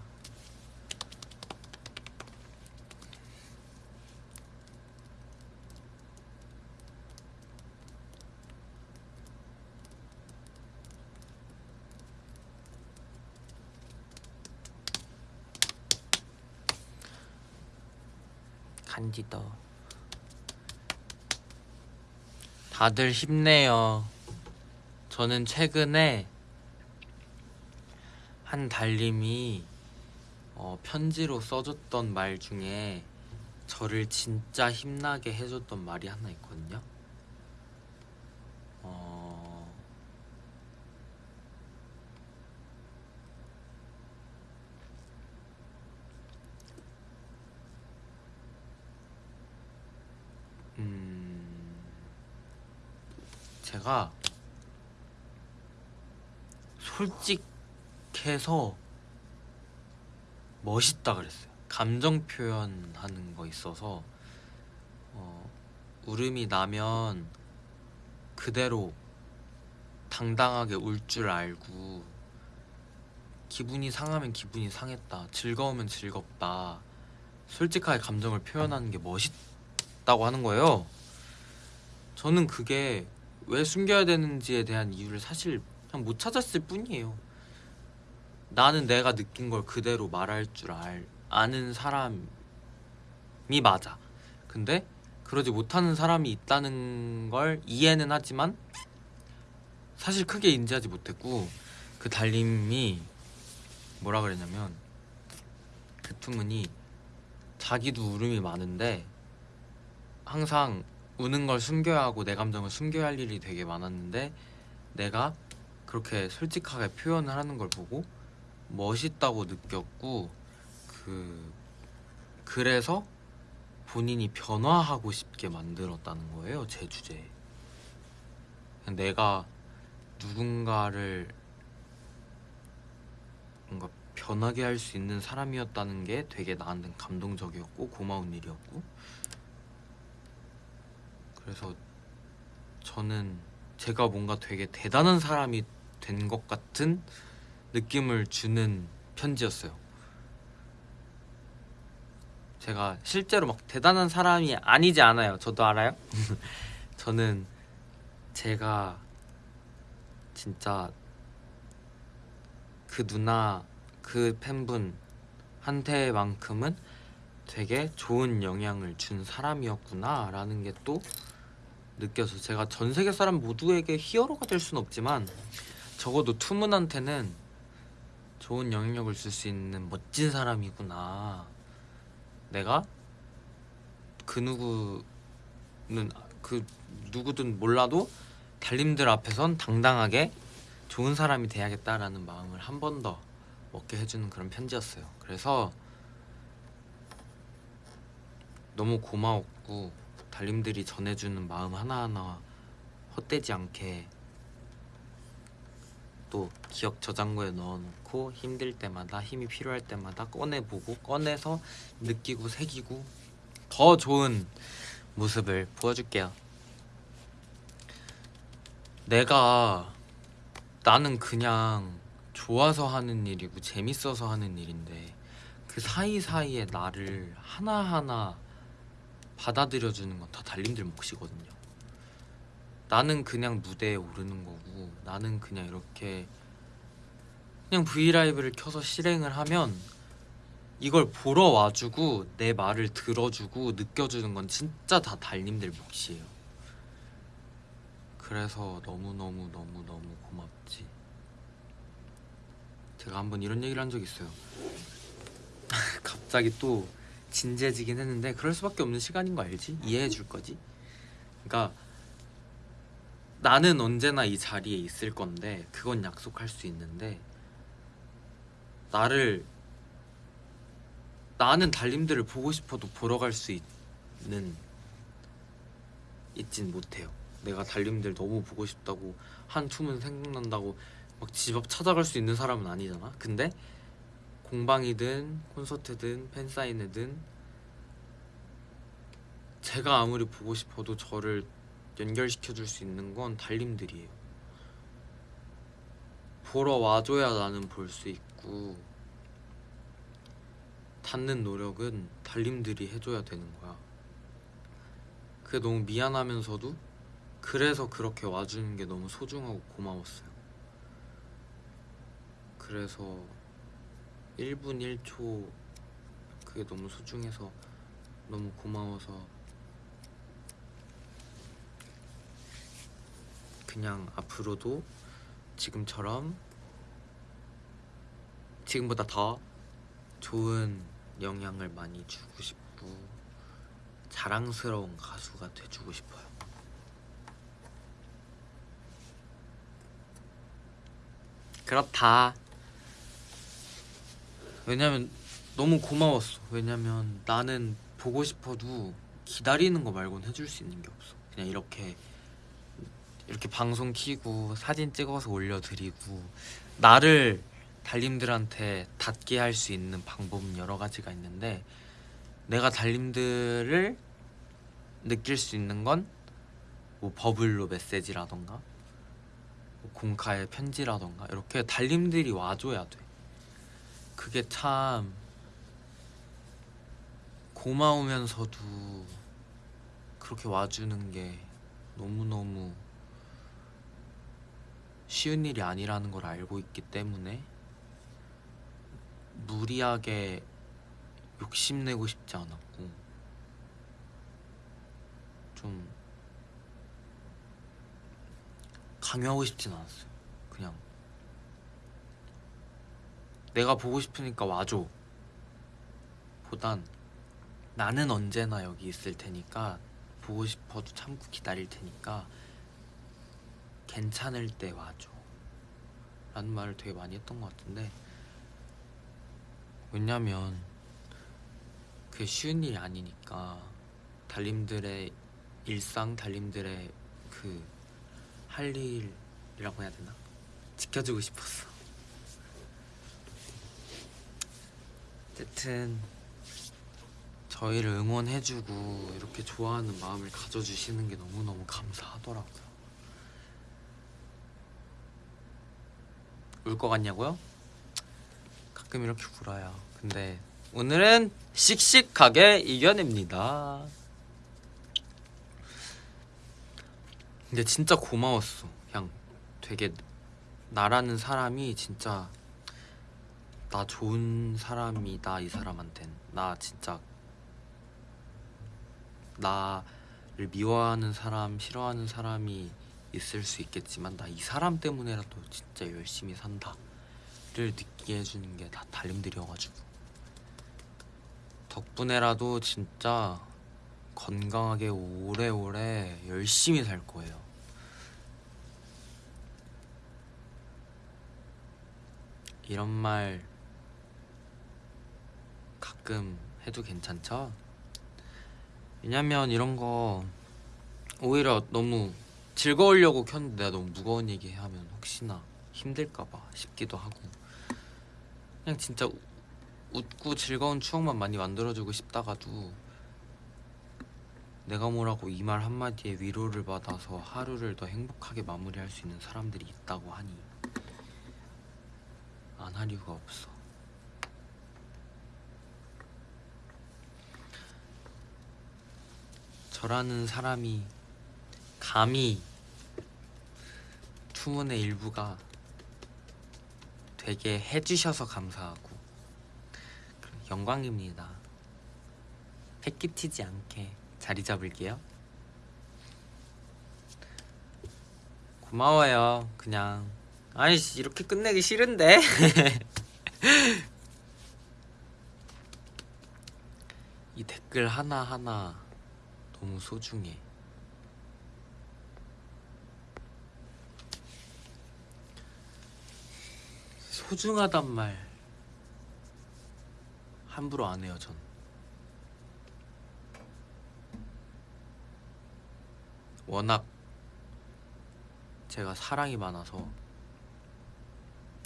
간지더 다들 힘내요 저는 최근에 한 달님이 어, 편지로 써줬던 말 중에 저를 진짜 힘나게 해줬던 말이 하나 있거든요. 어... 음... 제가 솔직해서 멋있다 그랬어요. 감정 표현하는 거 있어서 어, 울음이 나면 그대로 당당하게 울 줄 알고 기분이 상하면 기분이 상했다. 즐거우면 즐겁다. 솔직하게 감정을 표현하는 게 멋있다고 하는 거예요. 저는 그게 왜 숨겨야 되는지에 대한 이유를 사실 그냥 못 찾았을 뿐이에요. 나는 내가 느낀 걸 그대로 말할 줄 알, 아는 사람이 맞아. 근데 그러지 못하는 사람이 있다는 걸 이해는 하지만 사실 크게 인지하지 못했고 그 달님이 뭐라 그랬냐면 그 투문이 자기도 울음이 많은데 항상 우는 걸 숨겨야 하고 내 감정을 숨겨야 할 일이 되게 많았는데 내가 그렇게 솔직하게 표현을 하는 걸 보고 멋있다고 느꼈고 그 그래서 본인이 변화하고 싶게 만들었다는 거예요 제 주제에. 내가 누군가를 뭔가 변하게 할 수 있는 사람이었다는 게 되게 나한테 감동적이었고 고마운 일이었고 그래서 저는 제가 뭔가 되게 대단한 사람이 된 것 같은 느낌을 주는 편지였어요. 제가 실제로 막 대단한 사람이 아니지 않아요. 저도 알아요. 저는 제가 진짜 그 누나 그 팬분 한테만큼은 되게 좋은 영향을 준 사람이었구나 라는 게 또 느껴서 제가 전 세계 사람 모두에게 히어로가 될 수는 없지만 적어도 투문한테는 좋은 영향력을 줄 수 있는 멋진 사람이구나. 내가 그 누구는 그 누구든 몰라도 달님들 앞에선 당당하게 좋은 사람이 돼야겠다라는 마음을 한 번 더 먹게 해주는 그런 편지였어요. 그래서 너무 고마웠고 달님들이 전해주는 마음 하나하나 헛되지 않게 또 기억 저장고에 넣어놓고 힘들 때마다 힘이 필요할 때마다 꺼내보고 꺼내서 느끼고 새기고 더 좋은 모습을 보여줄게요. 내가 나는 그냥 좋아서 하는 일이고 재밌어서 하는 일인데 그 사이사이에 나를 하나하나 받아들여주는 건 다 달님들 몫이거든요. 나는 그냥 무대에 오르는 거고 나는 그냥 이렇게 그냥 브이라이브를 켜서 실행을 하면 이걸 보러 와주고 내 말을 들어주고 느껴주는 건 진짜 다 달님들 몫이에요. 그래서 너무너무너무너무 고맙지. 제가 한번 이런 얘기를 한 적이 있어요. 갑자기 또 진지해지긴 했는데 그럴 수밖에 없는 시간인 거 알지? 이해해 줄 거지? 그러니까 나는 언제나 이 자리에 있을 건데 그건 약속할 수 있는데 나를 나는 달님들을 보고 싶어도 보러 갈 수 있는 있진 못해요. 내가 달님들 너무 보고 싶다고 한 춤은 생각난다고 막 집 앞 찾아갈 수 있는 사람은 아니잖아. 근데 공방이든 콘서트든 팬사인회든 제가 아무리 보고 싶어도 저를 연결시켜 줄 수 있는 건 달님들이에요. 보러 와줘야 나는 볼 수 있고 닿는 노력은 달님들이 해줘야 되는 거야. 그게 너무 미안하면서도 그래서 그렇게 와주는 게 너무 소중하고 고마웠어요. 그래서 1분 1초 그게 너무 소중해서 너무 고마워서 그냥 앞으로도 지금처럼 지금보다 더 좋은 영향을 많이 주고 싶고 자랑스러운 가수가 돼주고 싶어요. 그렇다. 왜냐면 너무 고마웠어. 왜냐면 나는 보고 싶어도 기다리는 거 말고는 해줄 수 있는 게 없어. 그냥 이렇게 이렇게 방송 키고 사진 찍어서 올려드리고 나를 달님들한테 닿게 할 수 있는 방법은 여러 가지가 있는데 내가 달님들을 느낄 수 있는 건 뭐 버블로 메시지라던가 뭐 공카의 편지라던가 이렇게 달님들이 와줘야 돼. 그게 참 고마우면서도 그렇게 와주는 게 너무너무 쉬운 일이 아니라는 걸 알고 있기 때문에 무리하게 욕심내고 싶지 않았고 좀 강요하고 싶진 않았어요. 그냥 내가 보고 싶으니까 와줘. 보단 나는 언제나 여기 있을 테니까 보고 싶어도 참고 기다릴 테니까 괜찮을 때 와줘. 라는 말을 되게 많이 했던 것 같은데 왜냐면 그게 쉬운 일이 아니니까 달님들의 일상, 달님들의 그 할 일이라고 해야 되나? 지켜주고 싶었어. 어쨌든 저희를 응원해주고 이렇게 좋아하는 마음을 가져주시는 게 너무너무 감사하더라고요. 울 것 같냐고요? 가끔 이렇게 울어요. 근데 오늘은 씩씩하게 이겨냅니다. 근데 진짜 고마웠어. 그냥 되게 나라는 사람이 진짜 나 좋은 사람이다 이 사람한텐 나 진짜 나를 미워하는 사람 싫어하는 사람이 있을 수 있겠지만 나 이 사람 때문에라도 진짜 열심히 산다 를 느끼게 해주는 게 다 달님들이어가지고 덕분에라도 진짜 건강하게 오래오래 열심히 살 거예요. 이런 말 가끔 해도 괜찮죠? 왜냐면 이런 거 오히려 너무 즐거우려고 켰는데 내가 너무 무거운 얘기 하면 혹시나 힘들까봐 싶기도 하고 그냥 진짜 우- 웃고 즐거운 추억만 많이 만들어주고 싶다가도 내가 뭐라고 이 말 한마디에 위로를 받아서 하루를 더 행복하게 마무리할 수 있는 사람들이 있다고 하니 안 할 이유가 없어. 저라는 사람이 감히 투문의 일부가 되게 해주셔서 감사하고 영광입니다. 패끼치지 않게 자리 잡을게요. 고마워요. 그냥 아이씨 이렇게 끝내기 싫은데. 이 댓글 하나하나 너무 소중해. 소중하단 말 함부로 안 해요, 전. 워낙 제가 사랑이 많아서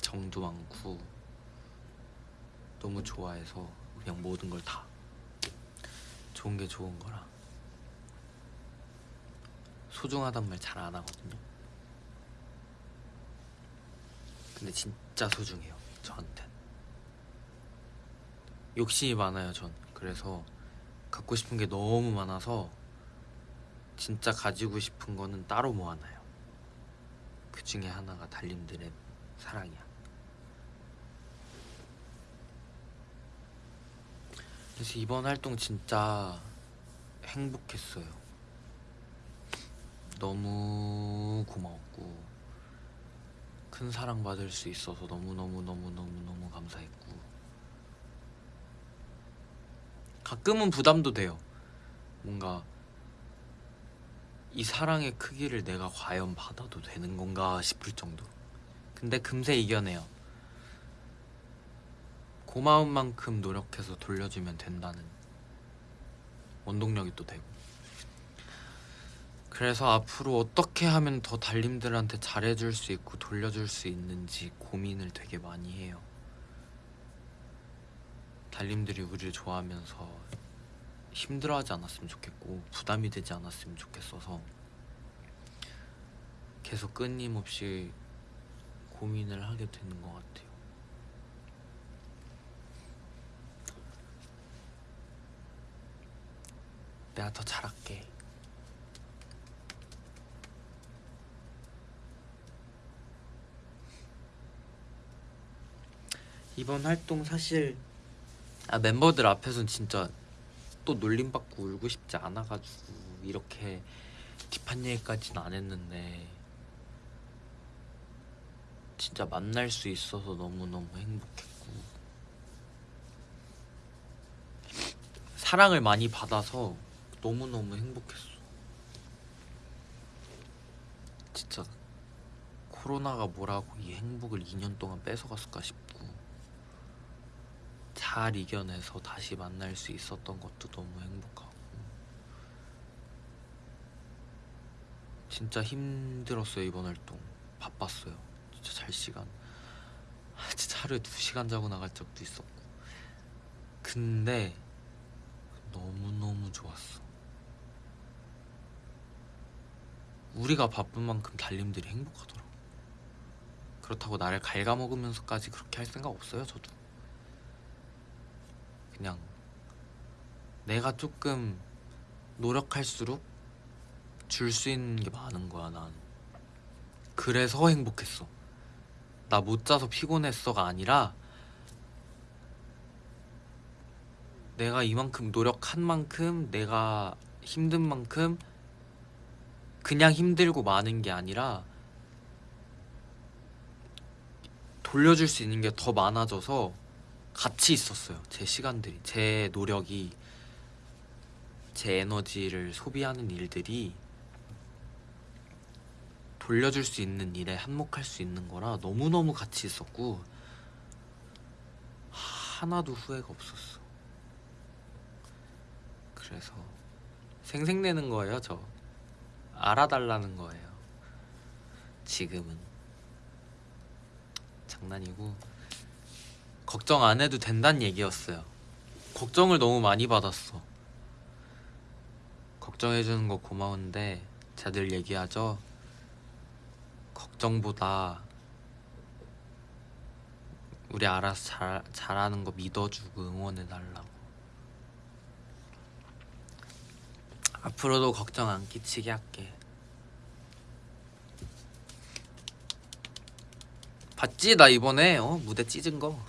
정도 많고 너무 좋아해서 그냥 모든 걸 다 좋은 게 좋은 거라 소중하단 말 잘 안 하거든요. 근데 진짜 소중해요 저한텐 욕심이 많아요 전. 그래서 갖고 싶은 게 너무 많아서 진짜 가지고 싶은 거는 따로 모아놔요? 그 중에 하나가 달님들의 사랑이야. 그래서 이번 활동 진짜 행복했어요 너무 고마웠고 큰 사랑 받을 수 있어서 너무너무너무너무너무 감사했고 가끔은 부담도 돼요. 뭔가 이 사랑의 크기를 내가 과연 받아도 되는 건가 싶을 정도 근데 금세 이겨내요. 고마운 만큼 노력해서 돌려주면 된다는 원동력이 또 되고 그래서 앞으로 어떻게 하면 더 달님들한테 잘해줄 수 있고 돌려줄 수 있는지 고민을 되게 많이 해요. 달님들이 우리를 좋아하면서 힘들어하지 않았으면 좋겠고 부담이 되지 않았으면 좋겠어서 계속 끊임없이 고민을 하게 되는 것 같아요. 내가 더 잘할게. 이번 활동 사실 아, 멤버들 앞에선 진짜 또 놀림 받고 울고 싶지 않아가지고 이렇게 딥한 얘기까지는 안 했는데 진짜 만날 수 있어서 너무너무 행복했고 사랑을 많이 받아서 너무너무 행복했어. 진짜 코로나가 뭐라고 이 행복을 2년 동안 뺏어갔을까 싶고 잘 이겨내서 다시 만날 수 있었던 것도 너무 행복하고. 진짜 힘들었어요 이번 활동. 바빴어요. 진짜 잘 시간. 아, 진짜 하루에 두 시간 자고 나갈 적도 있었고. 근데 너무너무 좋았어. 우리가 바쁜 만큼 달님들이 행복하더라고. 그렇다고 나를 갉아먹으면서까지 그렇게 할 생각 없어요 저도 그냥 내가 조금 노력할수록 줄 수 있는 게 많은 거야 난. 그래서 행복했어. 나 못 자서 피곤했어가 아니라 내가 이만큼 노력한 만큼 내가 힘든 만큼 그냥 힘들고 많은 게 아니라 돌려줄 수 있는 게 더 많아져서 같이 있었어요. 제 시간들이, 제 노력이, 제 에너지를 소비하는 일들이 돌려줄 수 있는 일에 한몫할 수 있는 거라 너무너무 같이 있었고 하나도 후회가 없었어. 그래서 생색내는 거예요, 저. 알아달라는 거예요. 지금은 장난이고 걱정 안 해도 된다는 얘기였어요. 걱정을 너무 많이 받았어. 걱정해주는 거 고마운데 자들 얘기하죠. 걱정보다 우리 알아서 잘, 잘하는 거 믿어주고 응원해달라고. 앞으로도 걱정 안 끼치게 할게. 봤지 나 이번에 어, 무대 찢은 거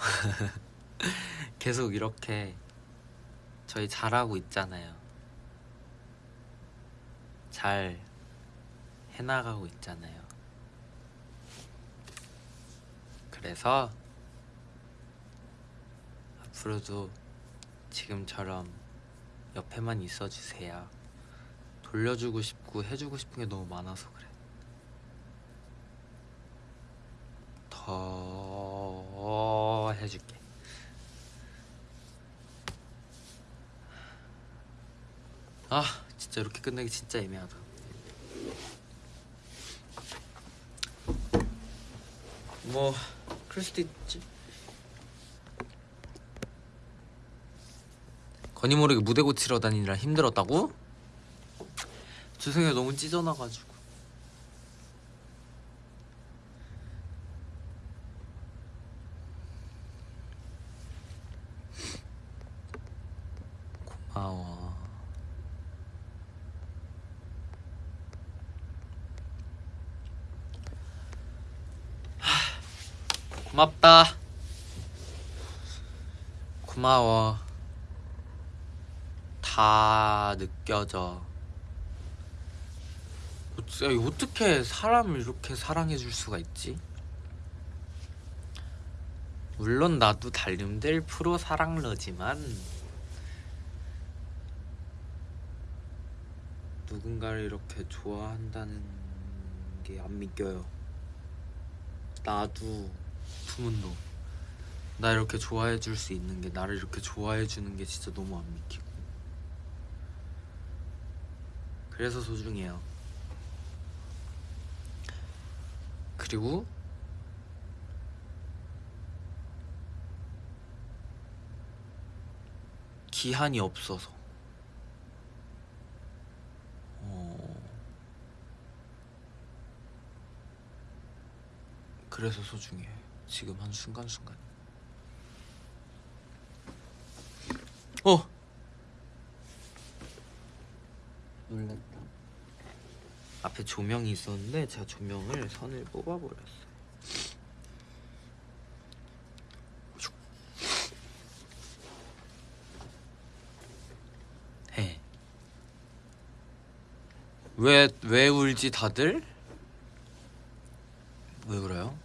계속 이렇게 저희 잘하고 있잖아요 잘 해나가고 있잖아요 그래서 앞으로도 지금처럼 옆에만 있어주세요. 돌려주고 싶고 해주고 싶은 게 너무 많아서 그래. 더 해줄게. 아 진짜 이렇게 끝내기 진짜 애매하다. 뭐 그럴 수도 있지. 건이 모르게 무대 고치러 다니느라 힘들었다고? 죄송해요 너무 찢어나가지고 하, 고맙다 고마워 다 느껴져. 어- 어떻게 사람을 이렇게 사랑해 줄 수가 있지? 물론 나도 달림들 프로 사랑러지만 누군가를 이렇게 좋아한다는 게 안 믿겨요. 나도 부문도 나 이렇게 좋아해 줄 수 있는 게 나를 이렇게 좋아해 주는 게 진짜 너무 안 믿기고 그래서 소중해요. 그리고 기한이 없어서 그래서 소중해. 지금 한 순간순간. 어. 놀랐다. 앞에 조명이 있었는데 제가 조명을 선을 뽑아버렸어요. 해. 왜, 왜 울지 다들? 왜 울어요?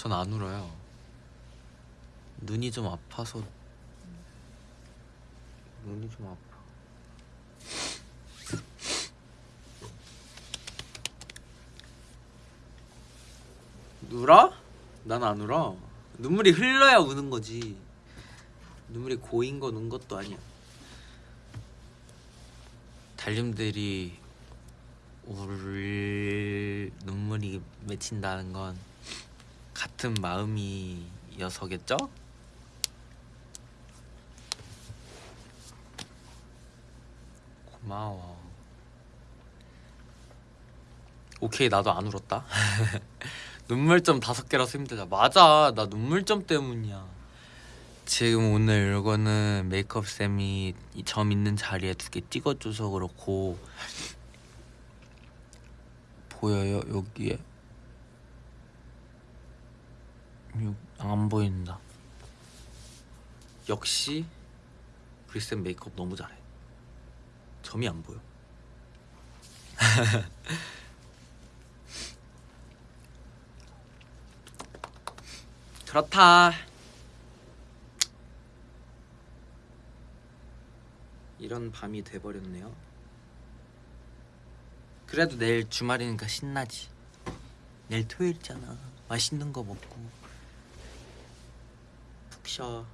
전 안 울어요. 눈이 좀 아파서 눈이 좀 아파. 울어? 난 안 울어. 눈물이 흘러야 우는 거지. 눈물이 고인 건 운 것도 아니야. 달님들이 울 눈물이 맺힌다는 건 같은 마음이어서겠죠? 고마워. 오케이 나도 안 울었다. 눈물점 다섯 개라서 힘들다. 맞아, 나 눈물점 때문이야. 지금 오늘 이거는 메이크업 쌤이 이점 있는 자리에 두 개 찍어줘서 그렇고 보여요 여기에 요- 안 보인다. 역시 우리 쌤 메이크업 너무 잘해. 점이 안 보여. 그렇다. 이런 밤이 돼버렸네요. 그래도 내일 주말이니까 신나지. 내일 토요일이잖아. 맛있는 거 먹고 푹 쉬어.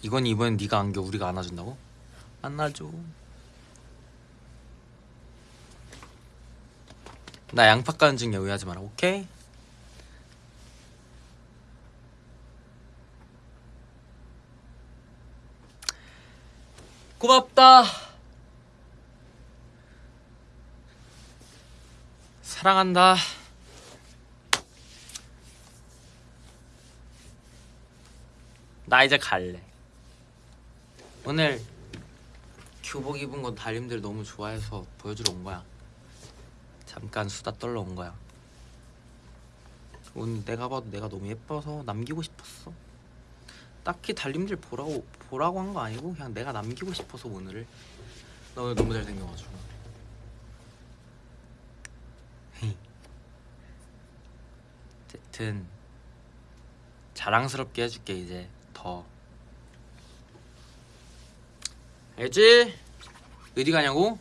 이건 이번엔 네가 안겨 우리가 안아준다고? 안아줘. 나 양파 까는 중에 오해하지 마라. 오케이? 고맙다. 사랑한다. 나 이제 갈래. 오늘 교복 입은 건 달님들 너무 좋아해서 보여주러 온 거야. 잠깐 수다 떨러 온 거야. 오늘 내가 봐도 내가 너무 예뻐서 남기고 싶었어. 딱히 달님들 보라고 보라고 한 거 아니고 그냥 내가 남기고 싶어서 오늘을 나 오늘 너무 잘생겨가지고. 어쨌든 자랑스럽게 해줄게 이제 더 알지? 어디 가냐고?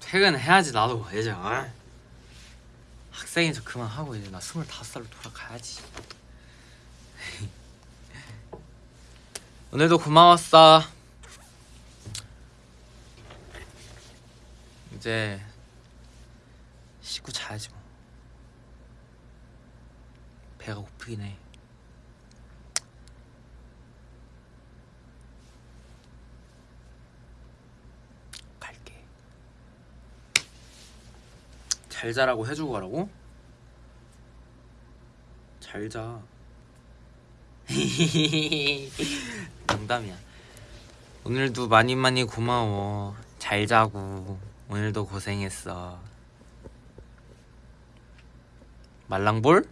퇴근해야지 나도 이제 아. 학생이서 그만하고 이제 나 스물다섯 살로 돌아가야지 오늘도 고마웠어 이제 씻고 자야지 뭐 배가 고프긴 해 갈게 잘 자라고 해주고 가라고? 잘 자. 농담이야. 오늘도 많이 많이 고마워. 잘 자고 오늘도 고생했어. 말랑볼?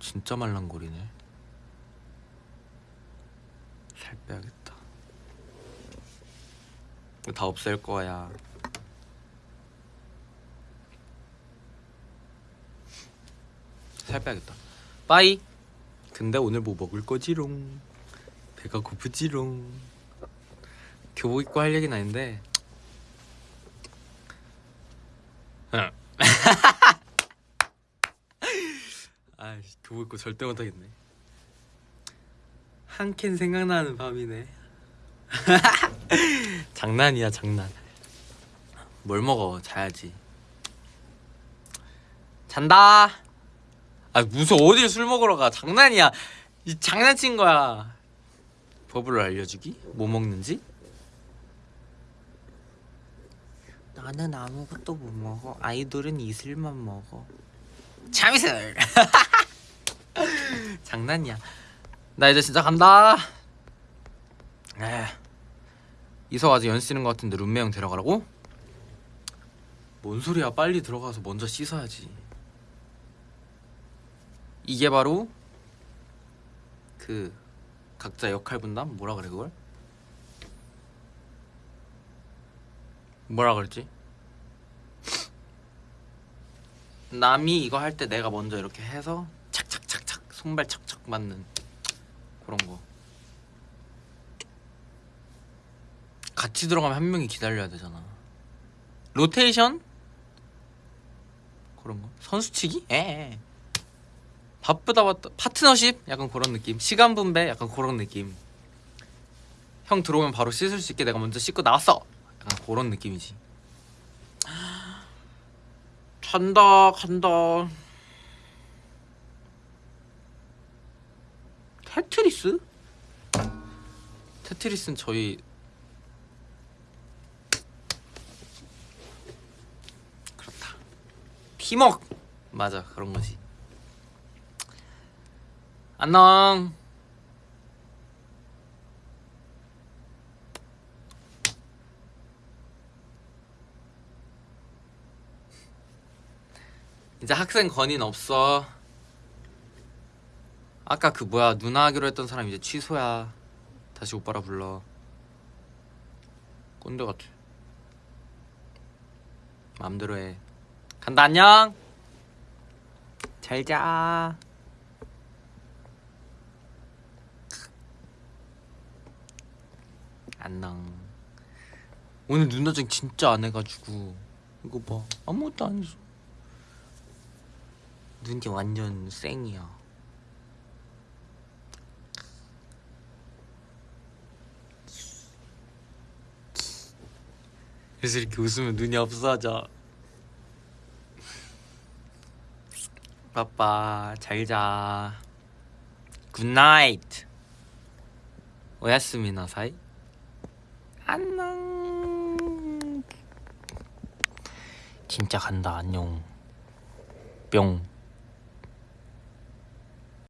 진짜 말랑골이네. 살 빼야겠다. 다 없앨 거야. 살 빼야겠다. 빠이. 근데 오늘 뭐 먹을 거지롱? 배가 고프지롱. 교복 입고 할 얘기는 아닌데. 아이씨 교복 입고 절대 못하겠네. 한 캔 생각나는 밤이네. 장난이야 장난. 뭘 먹어 자야지. 잔다. 아 무슨 어딜 술 먹으러 가. 장난이야. 이 장난친 거야. 법을 알려주기? 뭐 먹는지? 나는 아무것도 못 먹어. 아이돌은 이슬만 먹어. 참이슬! 장난이야. 나 이제 진짜 간다. 이서 아직 연 쓰는 것 같은데 룸메 형 데려가라고? 뭔 소리야. 빨리 들어가서 먼저 씻어야지 이게 바로 그 각자 역할 분담 뭐라 그래 그걸? 뭐라 그랬지? 남이 이거 할 때 내가 먼저 이렇게 해서 착착착착 손발 착착 맞는 그런 거 같이 들어가면 한 명이 기다려야 되잖아 로테이션? 그런 거 선수치기? 에 바쁘다 바쁘다 파트너십? 약간 그런 느낌. 시간 분배? 약간 그런 느낌. 형 들어오면 바로 씻을 수 있게 내가 먼저 씻고 나왔어 약간 그런 느낌이지. 간다 간다. 테트리스? 테트리스는 저희 그렇다. 팀워크 맞아 그런 거지 안녕. 이제 학생 건의는 없어. 아까 그 뭐야 누나 하기로 했던 사람 이제 취소야. 다시 오빠라 불러. 꼰대 같아. 마음대로 해. 간다 안녕. 잘 자. 안녕. 오늘 눈화장 진짜 안 해가지고 이거 봐 아무것도 안 했어. 눈이 완전 쌩이야. 그래서 이렇게 웃으면 눈이 없어져. 빠빠 잘 자. Good night. 오야스미나 사이. 안녕. 진짜 간다 안녕. 뿅.